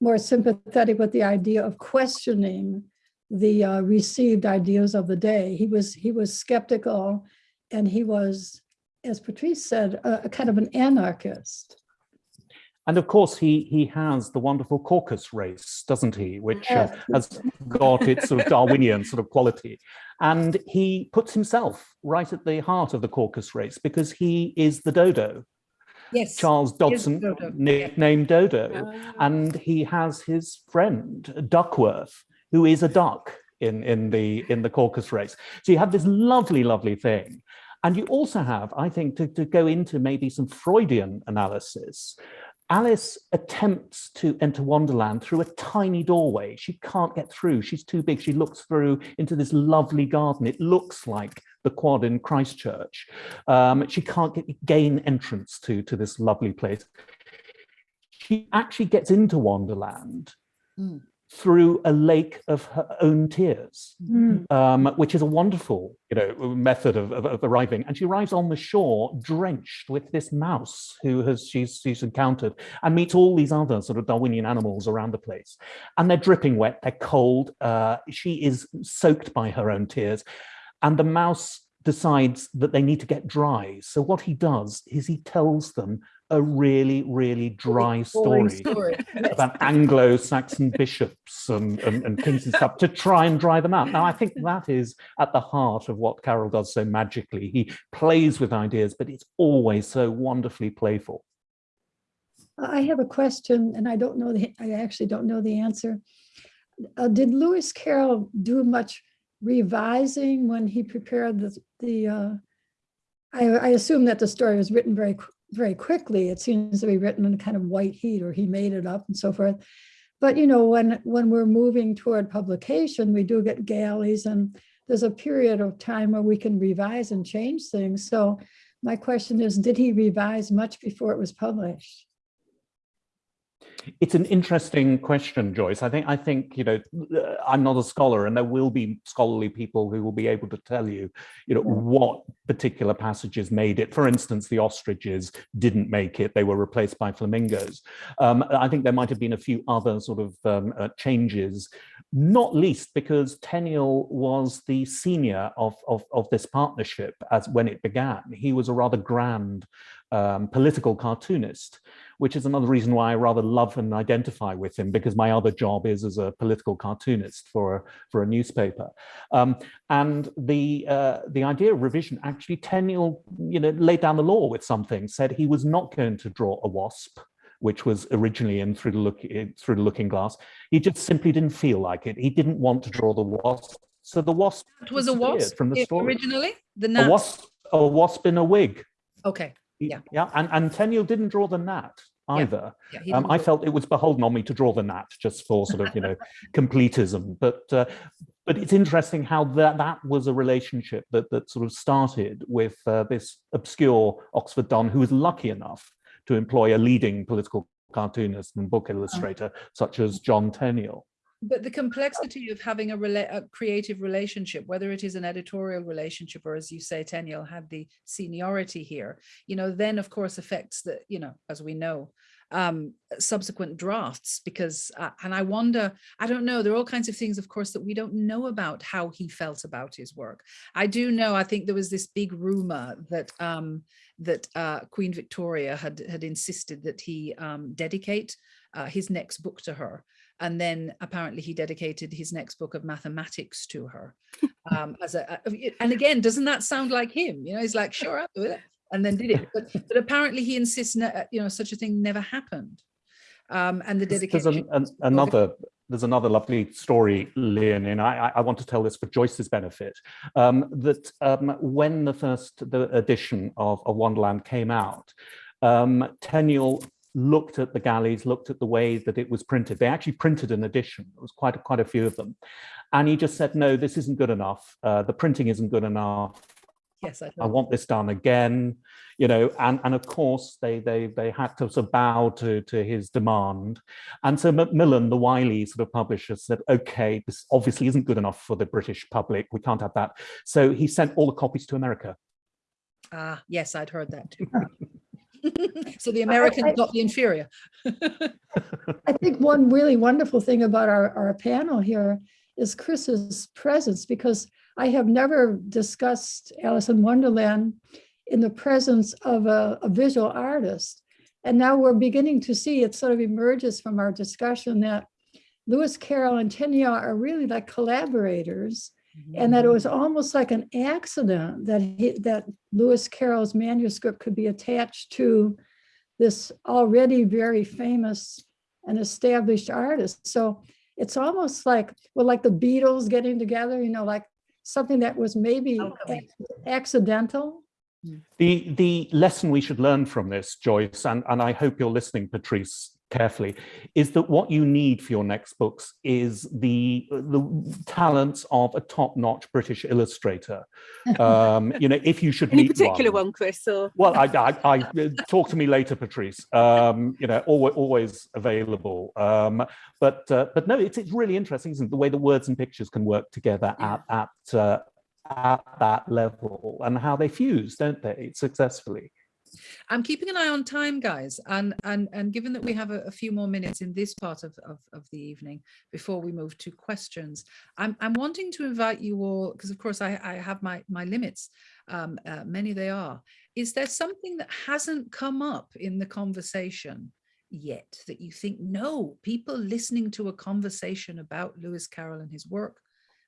Speaker 4: more sympathetic with the idea of questioning the uh, received ideas of the day. He was he was skeptical and he was, as Patrice said, a, a kind of an anarchist.
Speaker 5: And of course, he he has the wonderful caucus race, doesn't he, which uh, has got its sort of Darwinian sort of quality. And he puts himself right at the heart of the caucus race because he is the dodo.
Speaker 2: Yes,
Speaker 5: Charles Dodgson, Dodo. nicknamed Dodo. Uh, and he has his friend, Duckworth, who is a duck in, in, the, in the caucus race. So you have this lovely, lovely thing. And you also have, I think, to, to go into maybe some Freudian analysis, Alice attempts to enter Wonderland through a tiny doorway. She can't get through. She's too big. She looks through into this lovely garden. It looks like the quad in Christ Church. Um, she can't get, gain entrance to, to this lovely place. She actually gets into Wonderland mm through a lake of her own tears, mm. um, which is a wonderful, you know, method of, of, of, arriving. And she arrives on the shore drenched with this mouse who has she's, she's encountered and meets all these other sort of Darwinian animals around the place. And they're dripping wet, they're cold. Uh, she is soaked by her own tears. And the mouse decides that they need to get dry. So what he does is he tells them a really, really dry story, story. about Anglo-Saxon bishops and, and, and, kings and stuff to try and dry them out. Now, I think that is at the heart of what Carroll does so magically. He plays with ideas, but it's always so wonderfully playful.
Speaker 4: I have a question, and I don't know the, I actually don't know the answer. Uh, did Lewis Carroll do much revising when he prepared the, the uh, I, I, assume that the story was written very very quickly. It seems to be written in a kind of white heat or he made it up and so forth. But you know, when when we're moving toward publication, we do get galleys and there's a period of time where we can revise and change things. So my question is, did he revise much before it was published?
Speaker 5: It's an interesting question, Joyce. I think I think you know I'm not a scholar, and there will be scholarly people who will be able to tell you, you know, what particular passages made it. For instance, the ostriches didn't make it; they were replaced by flamingos. Um, I think there might have been a few other sort of um, uh, changes, not least because Tenniel was the senior of, of of this partnership as when it began. He was a rather grand um, political cartoonist which is another reason why I rather love and identify with him because my other job is as a political cartoonist for, for a newspaper. Um, and the, uh, the idea of revision, actually Tenniel you know, laid down the law with something, said he was not going to draw a wasp, which was originally in through the, look, through the looking glass. He just simply didn't feel like it. He didn't want to draw the wasp. So the wasp
Speaker 2: it was a wasp from the story. originally. The.
Speaker 5: A wasp, a wasp in a wig.
Speaker 2: Okay yeah
Speaker 5: yeah and and Tenniel didn't draw the gnat either yeah. Yeah, um, i felt it was beholden on me to draw the gnat just for sort of you know completism but uh, but it's interesting how that that was a relationship that that sort of started with uh, this obscure oxford don who was lucky enough to employ a leading political cartoonist and book illustrator oh. such as john Tenniel
Speaker 2: but the complexity of having a, a, creative relationship, whether it is an editorial relationship or as you say, Tenniel had the seniority here, you know, then of course affects the, you know, as we know, um, subsequent drafts because, uh, and I wonder, I don't know, there are all kinds of things, of course, that we don't know about how he felt about his work. I do know, I think there was this big rumor that um, that uh, Queen Victoria had, had insisted that he um, dedicate uh, his next book to her. And then apparently he dedicated his next book of mathematics to her. Um, as a, and again, doesn't that sound like him? You know, he's like, sure, I'll do it and then did it. But, but apparently he insists, uh, you know, such a thing never happened. Um, and the dedication.
Speaker 5: There's an, an, another there's another lovely story, Leone, and I, I, want to tell this for Joyce's benefit, um, that um, when the first the edition of, of Wonderland came out, um, Tenniel looked at the galleys, looked at the way that it was printed. They actually printed an edition. It was quite a, quite a few of them. And he just said, no, this isn't good enough. Uh, the printing isn't good enough.
Speaker 2: Yes, I,
Speaker 5: I, want this done again, you know, and, and of course they they they had to sort of bow to, to his demand. And so Macmillan, the wily sort of publisher, said, okay, this obviously isn't good enough for the British public. We can't have that. So he sent all the copies to America.
Speaker 2: Ah, yes, I'd heard that too. so the Americans I, I, got the inferior.
Speaker 4: I think one really wonderful thing about our, our panel here is Chris's presence because I have never discussed Alice in Wonderland in the presence of a, a visual artist. And now we're beginning to see it sort of emerges from our discussion that Lewis Carroll and Tenniel are really like collaborators and that it was almost like an accident that he, that Lewis Carroll's manuscript could be attached to this already very famous and established artist. So it's almost like, well, like the Beatles getting together, you know, like something that was maybe accidental?
Speaker 5: Hmm. The, the lesson we should learn from this, Joyce, and, and I hope you're listening, Patrice, carefully, is that what you need for your next books is the, the talents of a top-notch British illustrator. Um, you know, if you should
Speaker 3: Any
Speaker 5: meet
Speaker 3: particular
Speaker 5: one,
Speaker 3: one Chris? Or?
Speaker 5: Well, I, I, I, talk to me later, Patrice. Um, you know, always, always available. Um, but uh, but no, it's, it's really interesting, isn't it? The way the words and pictures can work together at, at, uh, at that level and how they fuse, don't they, successfully.
Speaker 2: I'm keeping an eye on time, guys, and and and given that we have a, a few more minutes in this part of, of, of, the evening before we move to questions, I'm I'm wanting to invite you all because of course I, I have my my limits, um, uh, many they are. Is there something that hasn't come up in the conversation yet that you think no people listening to a conversation about Lewis Carroll and his work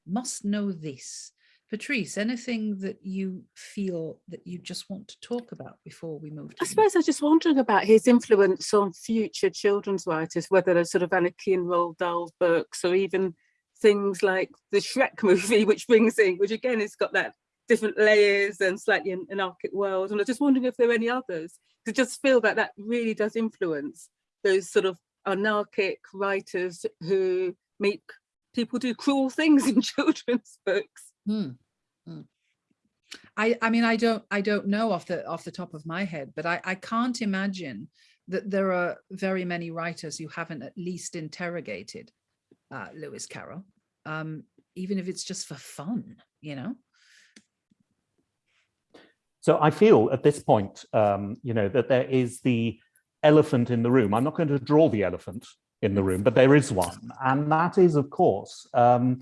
Speaker 2: must know this? Patrice, anything that you feel that you just want to talk about before we move to
Speaker 3: I suppose I was just wondering about his influence on future children's writers, whether they're sort of Anarchy and Roald Dahl books or even things like the Shrek movie, which brings in, which again has got that different layers and slightly an anarchic world. And I was just wondering if there are any others. I just feel that that really does influence those sort of anarchic writers who make people do cruel things in children's books.
Speaker 2: Hmm. Hmm. I, I mean, I don't, I don't know off the off the top of my head, but I, I can't imagine that there are very many writers who haven't at least interrogated uh, Lewis Carroll, um, even if it's just for fun, you know.
Speaker 5: So I feel at this point, um, you know, that there is the elephant in the room. I'm not going to draw the elephant in the room, but there is one. And that is, of course, um,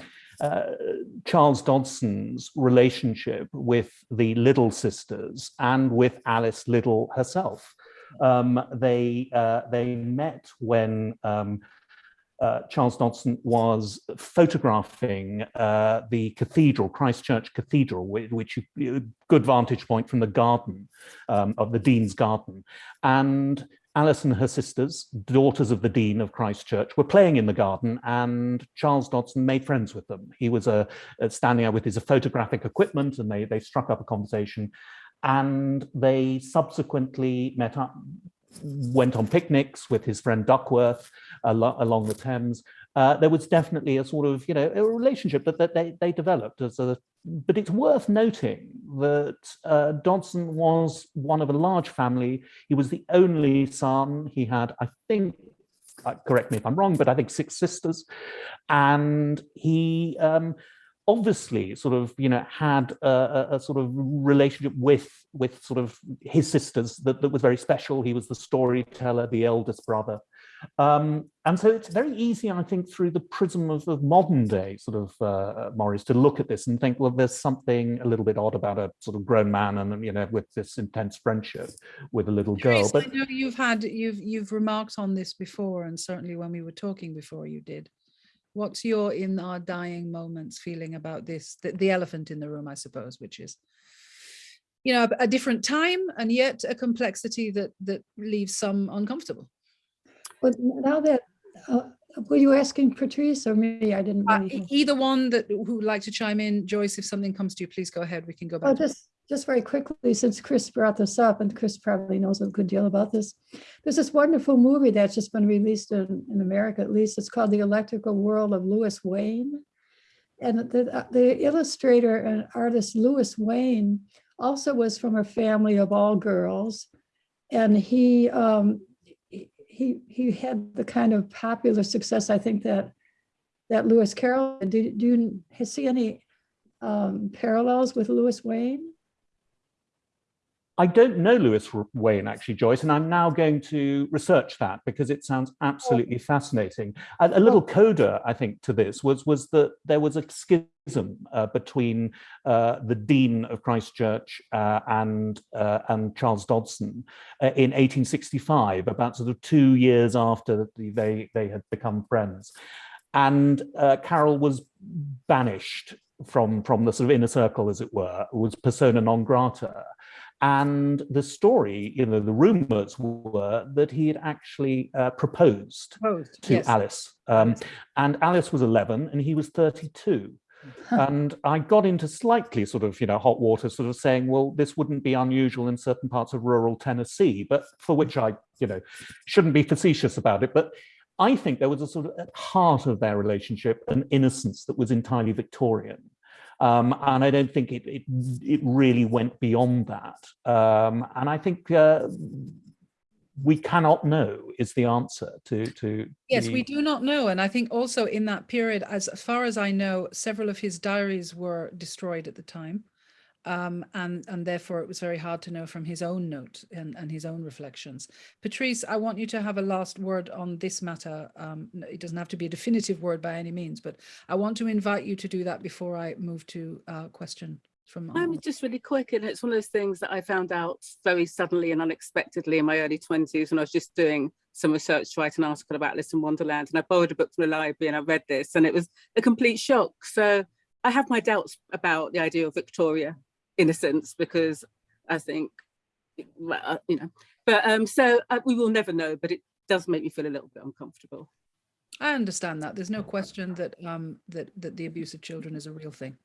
Speaker 5: Charles Dodgson's relationship with the Liddell sisters and with Alice Liddell herself. Um, they, uh, they met when um, uh, Charles Dodson was photographing uh, the cathedral, Christ Church Cathedral, which, which good vantage point from the garden um, of the Dean's garden. And Alice and her sisters, daughters of the Dean of Christ Church, were playing in the garden and Charles Dodgson made friends with them. He was uh, standing out with his photographic equipment and they, they struck up a conversation and they subsequently met up, went on picnics with his friend Duckworth along the Thames uh, there was definitely a sort of, you know, a relationship that, that they, they developed as a, but it's worth noting that uh, Dodgson was one of a large family. He was the only son. He had, I think, uh, correct me if I'm wrong, but I think six sisters. And he um, obviously sort of, you know, had a, a, a, sort of relationship with with sort of his sisters that, that was very special. He was the storyteller, the eldest brother. Um, and so it's very easy, I think, through the prism of, of modern day sort of uh, mores to look at this and think, well, there's something a little bit odd about a sort of grown man and you know with this intense friendship with a little girl.
Speaker 2: but I know you've had you've you've remarked on this before, and certainly when we were talking before, you did. What's your in our dying moments feeling about this? The, the elephant in the room, I suppose, which is you know a, a different time and yet a complexity that that leaves some uncomfortable.
Speaker 4: But now that, uh, were you asking Patrice or me? I didn't
Speaker 2: Uh,
Speaker 4: really.
Speaker 2: either one that who would like to chime in, Joyce, if something comes to you, please go ahead. We can go
Speaker 4: Oh,
Speaker 2: back. to-
Speaker 4: just, just very quickly, since Chris brought this up, and Chris probably knows a good deal about this. There's this wonderful movie that's just been released in, in America, at least. It's called The Electrical World of Louis Wain. And the, uh, the illustrator and artist Louis Wain also was from a family of all girls. And he, um, he- he, had the kind of popular success, I think that, that Lewis Carroll, did. do, do you see any um, parallels with Louis Wain?
Speaker 5: I don't know Louis Wain actually, Joyce, and I'm now going to research that because it sounds absolutely fascinating. A, a little coda, I think, to this was was that there was a schism uh, between uh, the dean of Christ Church uh, and uh, and Charles Dodgson uh, in 1865, about sort of two years after they they had become friends, and uh, Carroll was banished from from the sort of inner circle, as it were, was persona non grata. And the story, you know, the rumors were that he had actually uh, proposed
Speaker 2: Both,
Speaker 5: to
Speaker 2: yes.
Speaker 5: Alice. Um, and Alice was 11 and he was 32. and I got into slightly sort of, you know, hot water, sort of saying, well, this wouldn't be unusual in certain parts of rural Tennessee, but for which I, you know, shouldn't be facetious about it. But I think there was a sort of at heart of their relationship an innocence that was entirely Victorian. Um, and I don't think it, it, it really went beyond that. Um, and I think uh, we cannot know is the answer to to
Speaker 2: Yes,
Speaker 5: the-
Speaker 2: we do not know. And I think also in that period, as far as I know, several of his diaries were destroyed at the time. Um, and, and therefore it was very hard to know from his own note and, and his own reflections. Patrice, I want you to have a last word on this matter. Um, it doesn't have to be a definitive word by any means, but I want to invite you to do that before I move to a question from.
Speaker 3: I'm just really quick, and it's one of those things that I found out very suddenly and unexpectedly in my early 20s when I was just doing some research to write an article about Alice in Wonderland. And I borrowed a book from the library and I read this, and it was a complete shock. So I have my doubts about the idea of Victoria innocence because I think, well, uh, you know, but um, so uh, we will never know, but it does make me feel a little bit uncomfortable.
Speaker 2: I understand that. There's no question that um, that that the abuse of children is a real thing.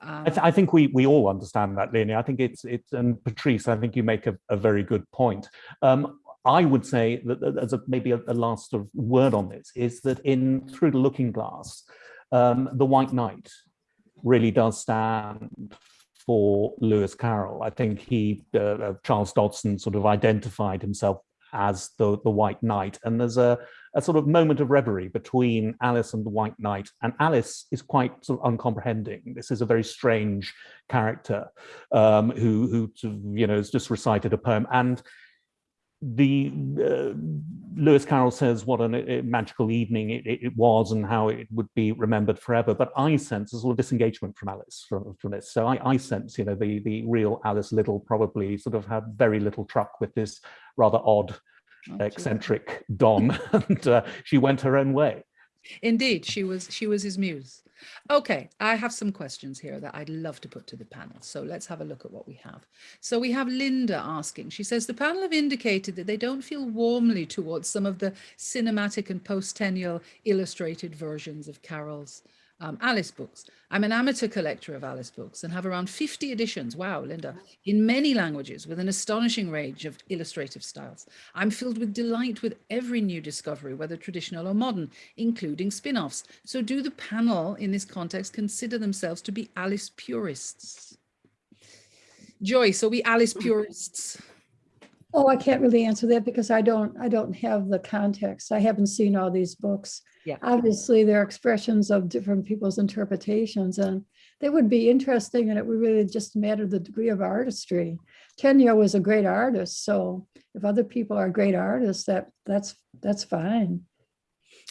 Speaker 5: I,
Speaker 2: Um,
Speaker 5: th I think we we all understand that, Leone. I think it's it's and Patrice. I think you make a, a very good point. Um, I would say that that as a maybe a, a last sort of word on this is that in through the Looking Glass, um, the White Knight really does stand for Lewis Carroll. I think he uh, uh, Charles Dodgson sort of identified himself as the the White Knight, and there's a a sort of moment of reverie between Alice and the White Knight. And Alice is quite sort of uncomprehending. This is a very strange character um, who, who you know, has just recited a poem. And the uh, Lewis Carroll says what a, magical evening it, it, was and how it would be remembered forever. But I sense a sort of disengagement from Alice from, from this. So I, I sense, you know, the, the real Alice Liddell probably sort of had very little truck with this rather odd
Speaker 2: Oh,
Speaker 5: eccentric Don, and uh, she went her own way.
Speaker 2: Indeed, she was she was his muse. Okay, I have some questions here that I'd love to put to the panel. So let's have a look at what we have. So we have Linda asking. She says the panel have indicated that they don't feel warmly towards some of the cinematic and post-Tenniel illustrated versions of Carroll's um, Alice books. I'm an amateur collector of Alice books and have around 50 editions, wow, Linda, in many languages with an astonishing range of illustrative styles. I'm filled with delight with every new discovery, whether traditional or modern, including spin-offs. So do the panel in this context consider themselves to be Alice purists? Joyce, are we Alice purists?
Speaker 4: Oh, I can't really answer that because I don't, I don't have the context. I haven't seen all these books.
Speaker 2: Yeah.
Speaker 4: Obviously, they're expressions of different people's interpretations and they would be interesting and it would really just matter the degree of artistry. Tenniel was a great artist, so if other people are great artists, that that's that's fine.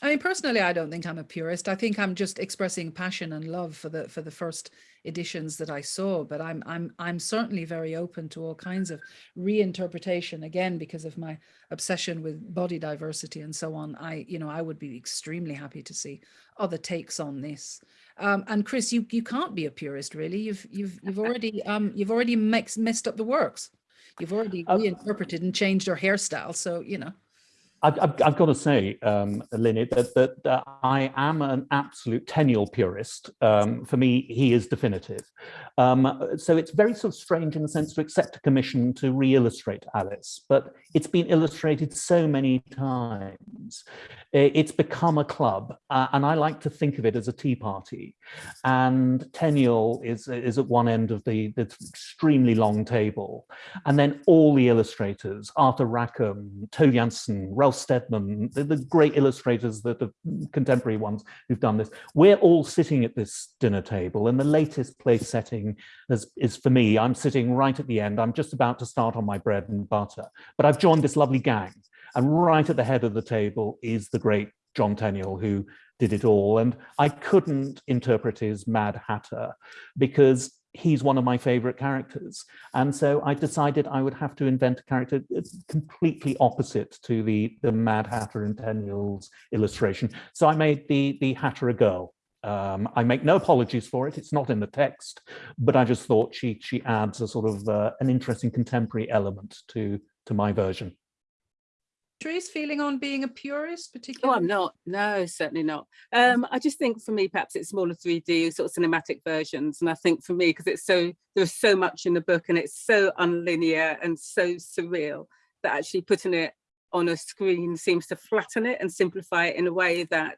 Speaker 2: I mean, personally, I don't think I'm a purist. I think I'm just expressing passion and love for the for the first editions that I saw. But I'm I'm I'm certainly very open to all kinds of reinterpretation. Again, because of my obsession with body diversity and so on. I you know I would be extremely happy to see other takes on this. Um, and Chris, you you can't be a purist, really. You've you've you've already um you've already mix, messed up the works. You've already
Speaker 5: Um,
Speaker 2: reinterpreted and changed her hairstyle. So you know.
Speaker 5: I've, I've, got to say, um, that, that, I am an absolute Tenniel purist. Um, for me, he is definitive. Um, so it's very sort of strange in the sense to accept a commission to re-illustrate Alice, but it's been illustrated so many times. It's become a club, uh, and I like to think of it as a tea party. And Tenniel is, is at one end of the, the extremely long table. And then all the illustrators, Arthur Rackham, Tove Jansson, Ralph Steadman, the, the great illustrators, the, the contemporary ones who've done this, we're all sitting at this dinner table and the latest place setting is, is for me, I'm sitting right at the end. I'm just about to start on my bread and butter, but I've joined this lovely gang and right at the head of the table is the great John Tenniel who did it all. And I couldn't interpret his Mad Hatter because he's one of my favorite characters. And so I decided I would have to invent a character completely opposite to the, the Mad Hatter in Tenniel's illustration. So I made the, the Hatter a girl. Um, I make no apologies for it. It's not in the text, but I just thought she she adds a sort of uh, an interesting contemporary element to to my version.
Speaker 2: Patrice, feeling on being a purist, particularly?
Speaker 3: Oh,
Speaker 2: particularly?
Speaker 3: I'm not. No, certainly not. Um, I just think for me, perhaps it's smaller 3D sort of cinematic versions. And I think for me, because it's so there's so much in the book and it's so unlinear and so surreal that actually putting it on a screen seems to flatten it and simplify it in a way that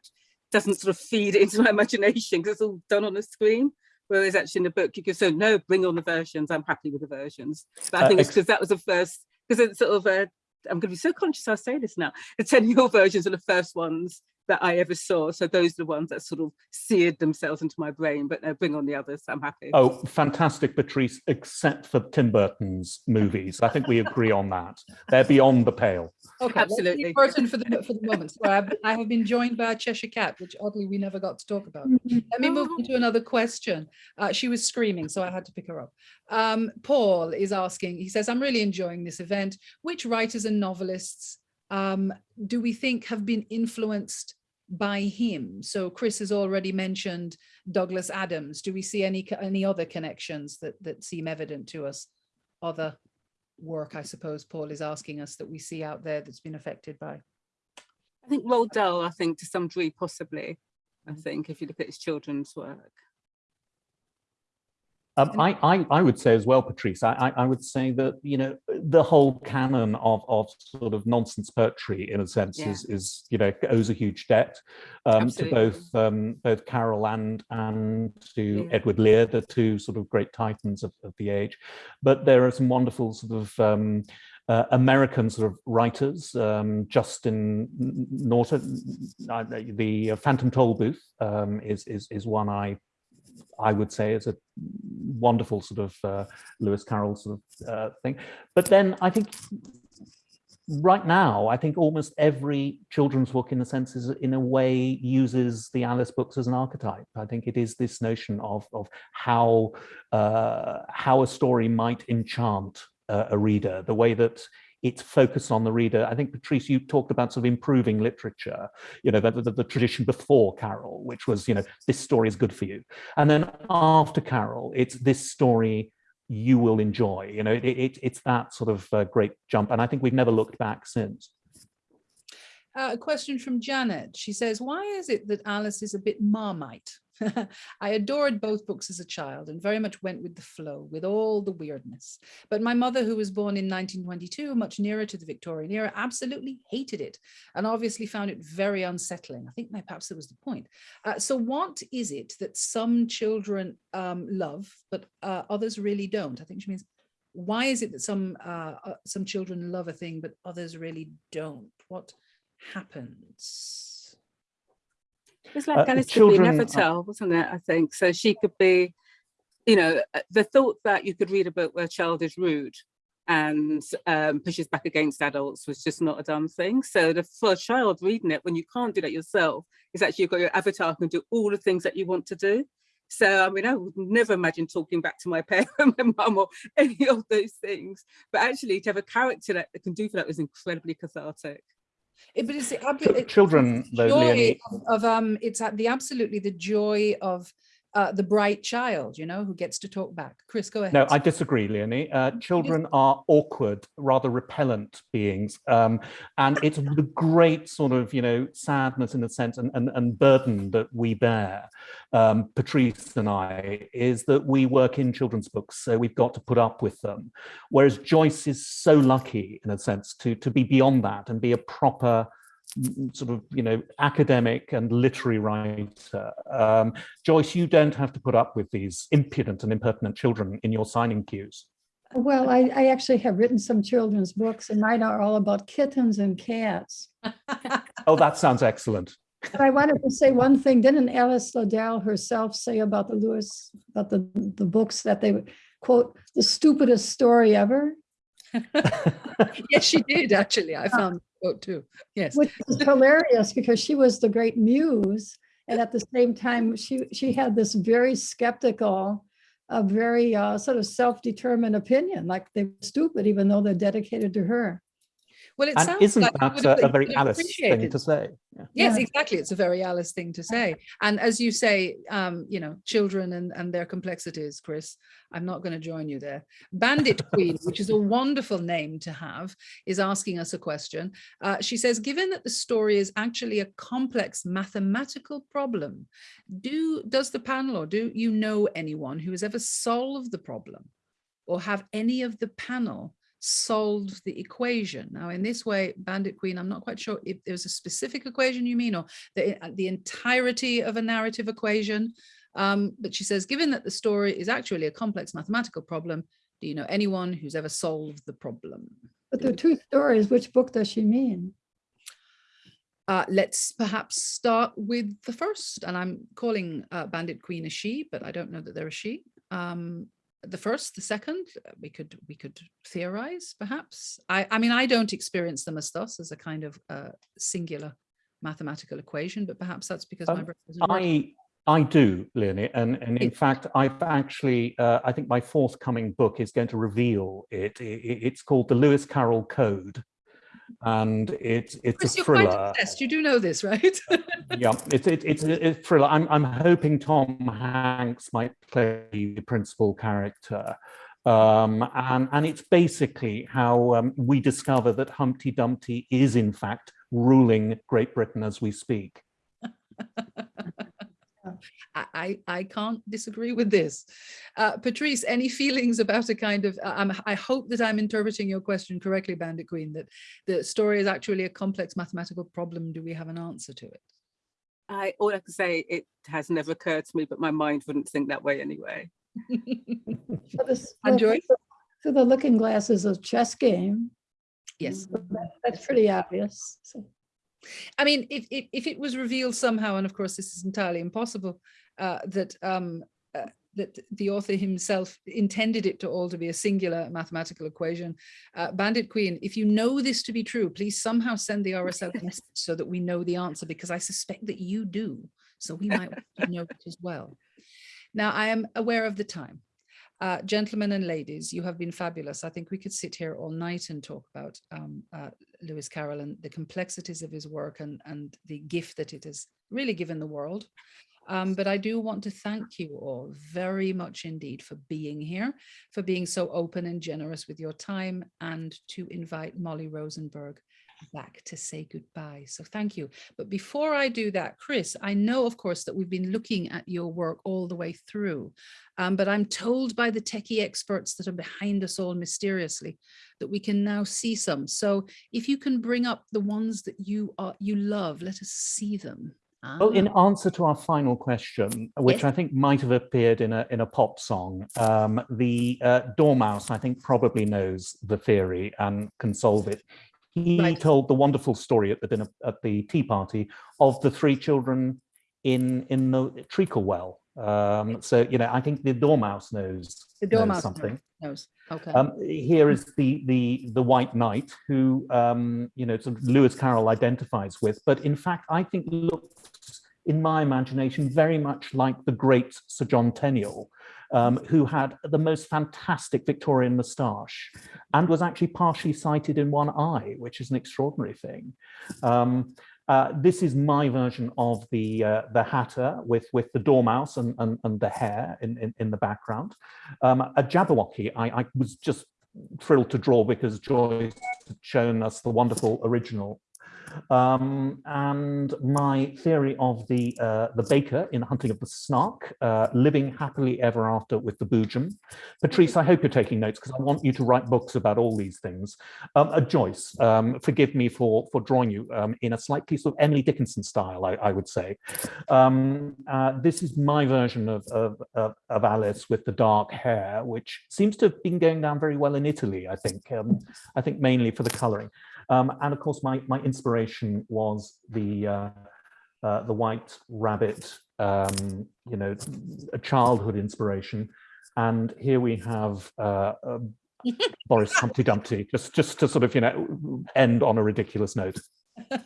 Speaker 3: doesn't sort of feed into my imagination because it's all done on a screen. Whereas actually in the book, you could say, no, bring on the versions. I'm happy with the versions. But I
Speaker 5: Uh,
Speaker 3: think it's because that was the first, because it's sort of a, I'm going to be so conscious I say this now. The Tenniel versions are the first ones that I ever saw. So those are the ones that sort of seared themselves into my brain, but no, bring on the others. I'm happy.
Speaker 5: Oh, fantastic, Patrice, except for Tim Burton's movies. I think we agree on that. They're beyond the pale.
Speaker 2: Okay, let's
Speaker 3: Absolutely.
Speaker 2: Burton for the for the moment. So I've, I have been joined by a Cheshire cat, which oddly we never got to talk about. Let me move on to another question. Uh, she was screaming, so I had to pick her up. Um, Paul is asking, he says, I'm really enjoying this event. Which writers and novelists um, do we think have been influenced by him? So Chris has already mentioned Douglas Adams. Do we see any any other connections that, that seem evident to us? Other work, I suppose Paul is asking us that we see out there that's been affected by.
Speaker 3: I think Roald Dahl, I think to some degree, possibly. I think if you look at his children's work.
Speaker 5: Um, I, I, I would say as well, Patrice, I, I I would say that, you know, the whole canon of, of sort of nonsense poetry, in a sense,
Speaker 3: Yeah.
Speaker 5: is, is, you know, owes a huge debt um, to both um, both Carroll and, and to
Speaker 3: Yeah.
Speaker 5: Edward Lear, the two sort of great titans of, of the age. But there are some wonderful sort of um, uh, American sort of writers, um, Justin Norton, uh, the Phantom Tollbooth um, is, is, is one I I would say is a wonderful sort of uh, Lewis Carroll sort of uh, thing. But then I think right now, I think almost every children's book in a sense is in a way uses the Alice books as an archetype. I think it is this notion of, of how, uh, how a story might enchant a reader, the way that it's focused on the reader. I think, Patrice, you talked about sort of improving literature, you know, the, the, the tradition before Carroll, which was, you know, this story is good for you. And then after Carroll, it's this story you will enjoy. You know, it, it, it's that sort of uh, great jump. And I think we've never looked back since.
Speaker 2: Uh, a question from Janet. She says, why is it that Alice is a bit marmite? I adored both books as a child and very much went with the flow, with all the weirdness. But my mother, who was born in 1922, much nearer to the Victorian era, absolutely hated it and obviously found it very unsettling. I think perhaps that was the point. Uh, so what is it that some children um, love, but uh, others really don't? I think she means why is it that some uh, uh, some children love a thing but others really don't? What happens?
Speaker 3: It's like
Speaker 5: Uh,
Speaker 3: Alice could be
Speaker 5: children
Speaker 3: an wasn't it? I think so. She could be, you know, uh, the thought that you could read a book where a child is rude and um, pushes back against adults was just not a dumb thing. So the, for a child reading it, when you can't do that yourself, is actually you've got your avatar who can do all the things that you want to do. So I mean, I would never imagine talking back to my parent, my mum, or any of those things. But actually, to have a character that can do for that was incredibly cathartic.
Speaker 2: It, but it's the
Speaker 5: children,
Speaker 2: the joy
Speaker 5: Leone-
Speaker 2: of, of um it's at the absolutely the joy of uh, the bright child, you know, who gets to talk back. Chris, go ahead.
Speaker 5: No, I disagree, Leone. Uh, children are awkward, rather repellent beings. Um, and it's the great sort of, you know, sadness in a sense and, and, and burden that we bear, um, Patrice and I, is that we work in children's books, so we've got to put up with them. Whereas Joyce is so lucky, in a sense, to, to be beyond that and be a proper sort of, you know, academic and literary writer. Um, Joyce, you don't have to put up with these impudent and impertinent children in your signing queues.
Speaker 4: Well, I, I actually have written some children's books and mine are all about kittens and cats.
Speaker 5: Oh, that sounds excellent.
Speaker 4: But I wanted to say one thing. Didn't Alice Liddell herself say about the Lewis, about the, the books that they quote, the stupidest story ever?
Speaker 2: yes, she did actually. I found the quote too. Yes.
Speaker 4: Which is hilarious because she was the great muse. And at the same time, she, she had this very skeptical, a very uh, sort of self-determined opinion, like they're stupid, even though they're dedicated to her.
Speaker 2: Well, it
Speaker 5: And
Speaker 2: sounds
Speaker 5: isn't
Speaker 2: like
Speaker 5: that a, a very Alice thing to say? Yeah.
Speaker 2: Yes,
Speaker 4: Yeah.
Speaker 2: exactly. It's a very Alice thing to say. And as you say, um, you know, children and, and their complexities, Chris, I'm not going to join you there. Bandit Queen, which is a wonderful name to have, is asking us a question. Uh, she says, given that the story is actually a complex mathematical problem, do does the panel or do you know anyone who has ever solved the problem or have any of the panel solved the equation. Now, in this way, Bandit Queen, I'm not quite sure if there's a specific equation you mean or the, the entirety of a narrative equation. Um, but she says, given that the story is actually a complex mathematical problem, do you know anyone who's ever solved the problem?
Speaker 4: But there are two stories. Which book does she mean?
Speaker 2: Uh, let's perhaps start with the first, and I'm calling uh, Bandit Queen a she, but I don't know that they're a she. Um, the first, the second, uh, we could we could theorize perhaps. I, I mean, I don't experience them as thus as a kind of uh, singular mathematical equation, but perhaps that's because my
Speaker 5: Um,
Speaker 2: brain isn't working.
Speaker 5: I I do, Leone, and, and in
Speaker 2: It-
Speaker 5: fact, I've actually, uh, I think my forthcoming book is going to reveal it. I- I- it's called The Lewis Carroll Code, and it's it's
Speaker 2: Chris,
Speaker 5: a
Speaker 2: you're quite
Speaker 5: thriller.
Speaker 2: obsessed. You do know this, right?
Speaker 5: yeah, it's it, it's a, a thriller. I'm I'm hoping Tom Hanks might play the principal character, um, and and it's basically how um, we discover that Humpty Dumpty is in fact ruling Great Britain as we speak.
Speaker 2: I, I, I can't disagree with this. Uh, Patrice, any feelings about a kind of, uh, I'm, hope that I'm interpreting your question correctly, Bandit Queen, that the story is actually a complex mathematical problem. Do we have an answer to it?
Speaker 3: I all I can say it has never occurred to me, but my mind wouldn't think that way anyway.
Speaker 4: So this-
Speaker 2: And
Speaker 4: well, So the looking glass is a chess game.
Speaker 2: yes.
Speaker 4: so that- That's pretty obvious. So
Speaker 2: I mean, if, if, if it was revealed somehow, and of course this is entirely impossible, uh, that um, uh, that the author himself intended it to all to be a singular mathematical equation. Uh, Bandit Queen, if you know this to be true, please somehow send the RSL message so that we know the answer, because I suspect that you do. So we might want to know it as well. Now, I am aware of the time. Uh, gentlemen and ladies, you have been fabulous. I think we could sit here all night and talk about um, uh, Lewis Carroll and the complexities of his work and, and the gift that it has really given the world. Um, but I do want to thank you all very much indeed for being here, for being so open and generous with your time and to invite Molly Rosenberg back to say goodbye. So thank you. But before I do that, Chris, I know, of course, that we've been looking at your work all the way through, um, but I'm told by the techie experts that are behind us all mysteriously that we can now see some. So if you can bring up the ones that you are you love, let us see them.
Speaker 5: Well, in
Speaker 2: Ah,
Speaker 5: answer to our final question, which
Speaker 2: Yes.
Speaker 5: I think might have appeared in a in a pop song, um, the uh, Dormouse, I think, probably knows the theory and can solve it. He
Speaker 2: Right.
Speaker 5: told the wonderful story at the dinner at the tea party of the three children in in the treacle well. Um, so you know, I think the Dormouse knows,
Speaker 2: the
Speaker 5: knows something.
Speaker 2: knows. Okay.
Speaker 5: Um, here is the the the White Knight, who um, you know sort of Lewis Carroll identifies with, but in fact, I think looks in my imagination very much like the great Sir John Tenniel, um, who had the most fantastic Victorian moustache and was actually partially sighted in one eye, which is an extraordinary thing. Um, uh, this is my version of the uh, the Hatter with with the dormouse and and, and the hare in, in in the background. Um, a Jabberwocky, I, I was just thrilled to draw because Joyce had shown us the wonderful original. Um, and my theory of the uh, the baker in the Hunting of the Snark, uh, living happily ever after with the Boojum. Patrice, I hope you're taking notes because I want you to write books about all these things. Um, uh, Joyce, um, forgive me for for drawing you um, in a slightly sort of Emily Dickinson style, I, I would say. Um, uh, this is my version of, of, of, of Alice with the dark hair, which seems to have been going down very well in Italy, I think. Um, I think mainly for the coloring. Um, and of course, my, my inspiration was the, uh, uh, the White Rabbit, um, you know, a childhood inspiration. And here we have uh, um, Boris Humpty Dumpty, just, just to sort of, you know, end on a ridiculous note.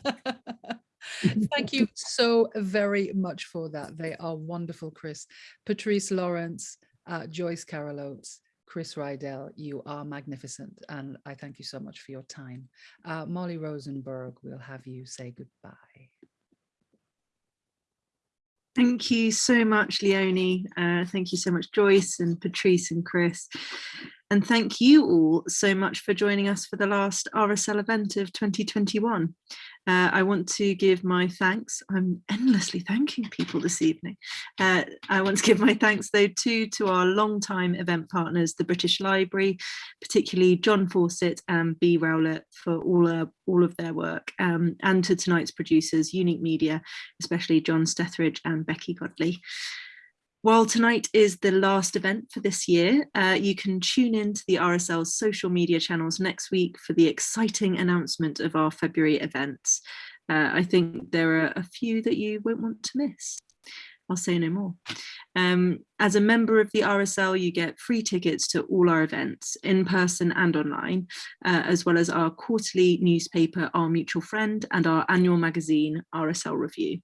Speaker 2: Thank you so very much for that. They are wonderful, Chris. Patrice Lawrence, uh, Joyce Carol Oates, Chris Riddell, you are magnificent. And I thank you so much for your time. Uh, Molly Rosenberg, we'll have you say goodbye.
Speaker 1: Thank you so much, Leone. Uh, thank you so much, Joyce and Patrice and Chris. And thank you all so much for joining us for the last RSL event of 2021. Uh, I want to give my thanks. I'm endlessly thanking people this evening. Uh, I want to give my thanks though too to our long-time event partners, the British Library, particularly John Fawcett and B. Rowlett for all, uh, all of their work, um, and to tonight's producers, Unique Media, especially John Stethridge and Becky Godley. While tonight is the last event for this year, uh, you can tune in to the RSL's social media channels next week for the exciting announcement of our February events. Uh, I think there are a few that you won't want to miss. I'll say no more. Um, as a member of the RSL, you get free tickets to all our events in person and online, uh, as well as our quarterly newspaper, Our Mutual Friend, and our annual magazine, RSL Review.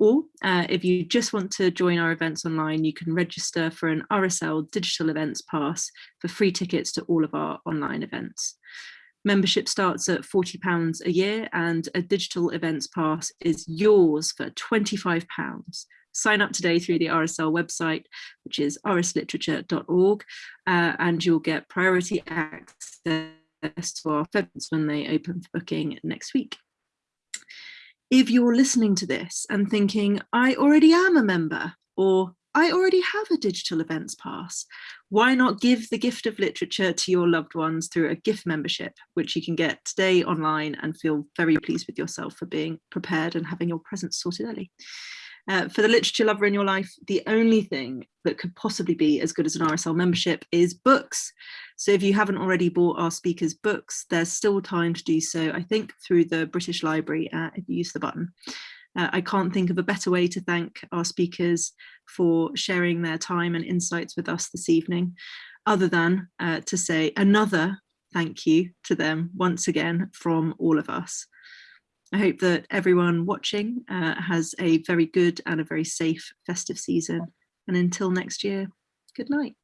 Speaker 1: Or uh, if you just want to join our events online, you can register for an RSL digital events pass for free tickets to all of our online events. Membership starts at £40 a year and a digital events pass is yours for £25. Sign up today through the RSL website, which is rsliterature.org, uh, and you'll get priority access to our events when they open for booking next week if you're listening to this and thinking, I already am a member, or I already have a digital events pass, why not give the gift of literature to your loved ones through a gift membership, which you can get today online and feel very pleased with yourself for being prepared and having your presents sorted early. Uh, for the literature lover in your life, the only thing that could possibly be as good as an RSL membership is books. So if you haven't already bought our speakers books, there's still time to do so, I think, through the British Library uh, if you use the button. Uh, I can't think of a better way to thank our speakers for sharing their time and insights with us this evening, other than uh, to say another thank you to them once again from all of us. I hope that everyone watching uh, has a very good and a very safe festive season. And until next year, good night.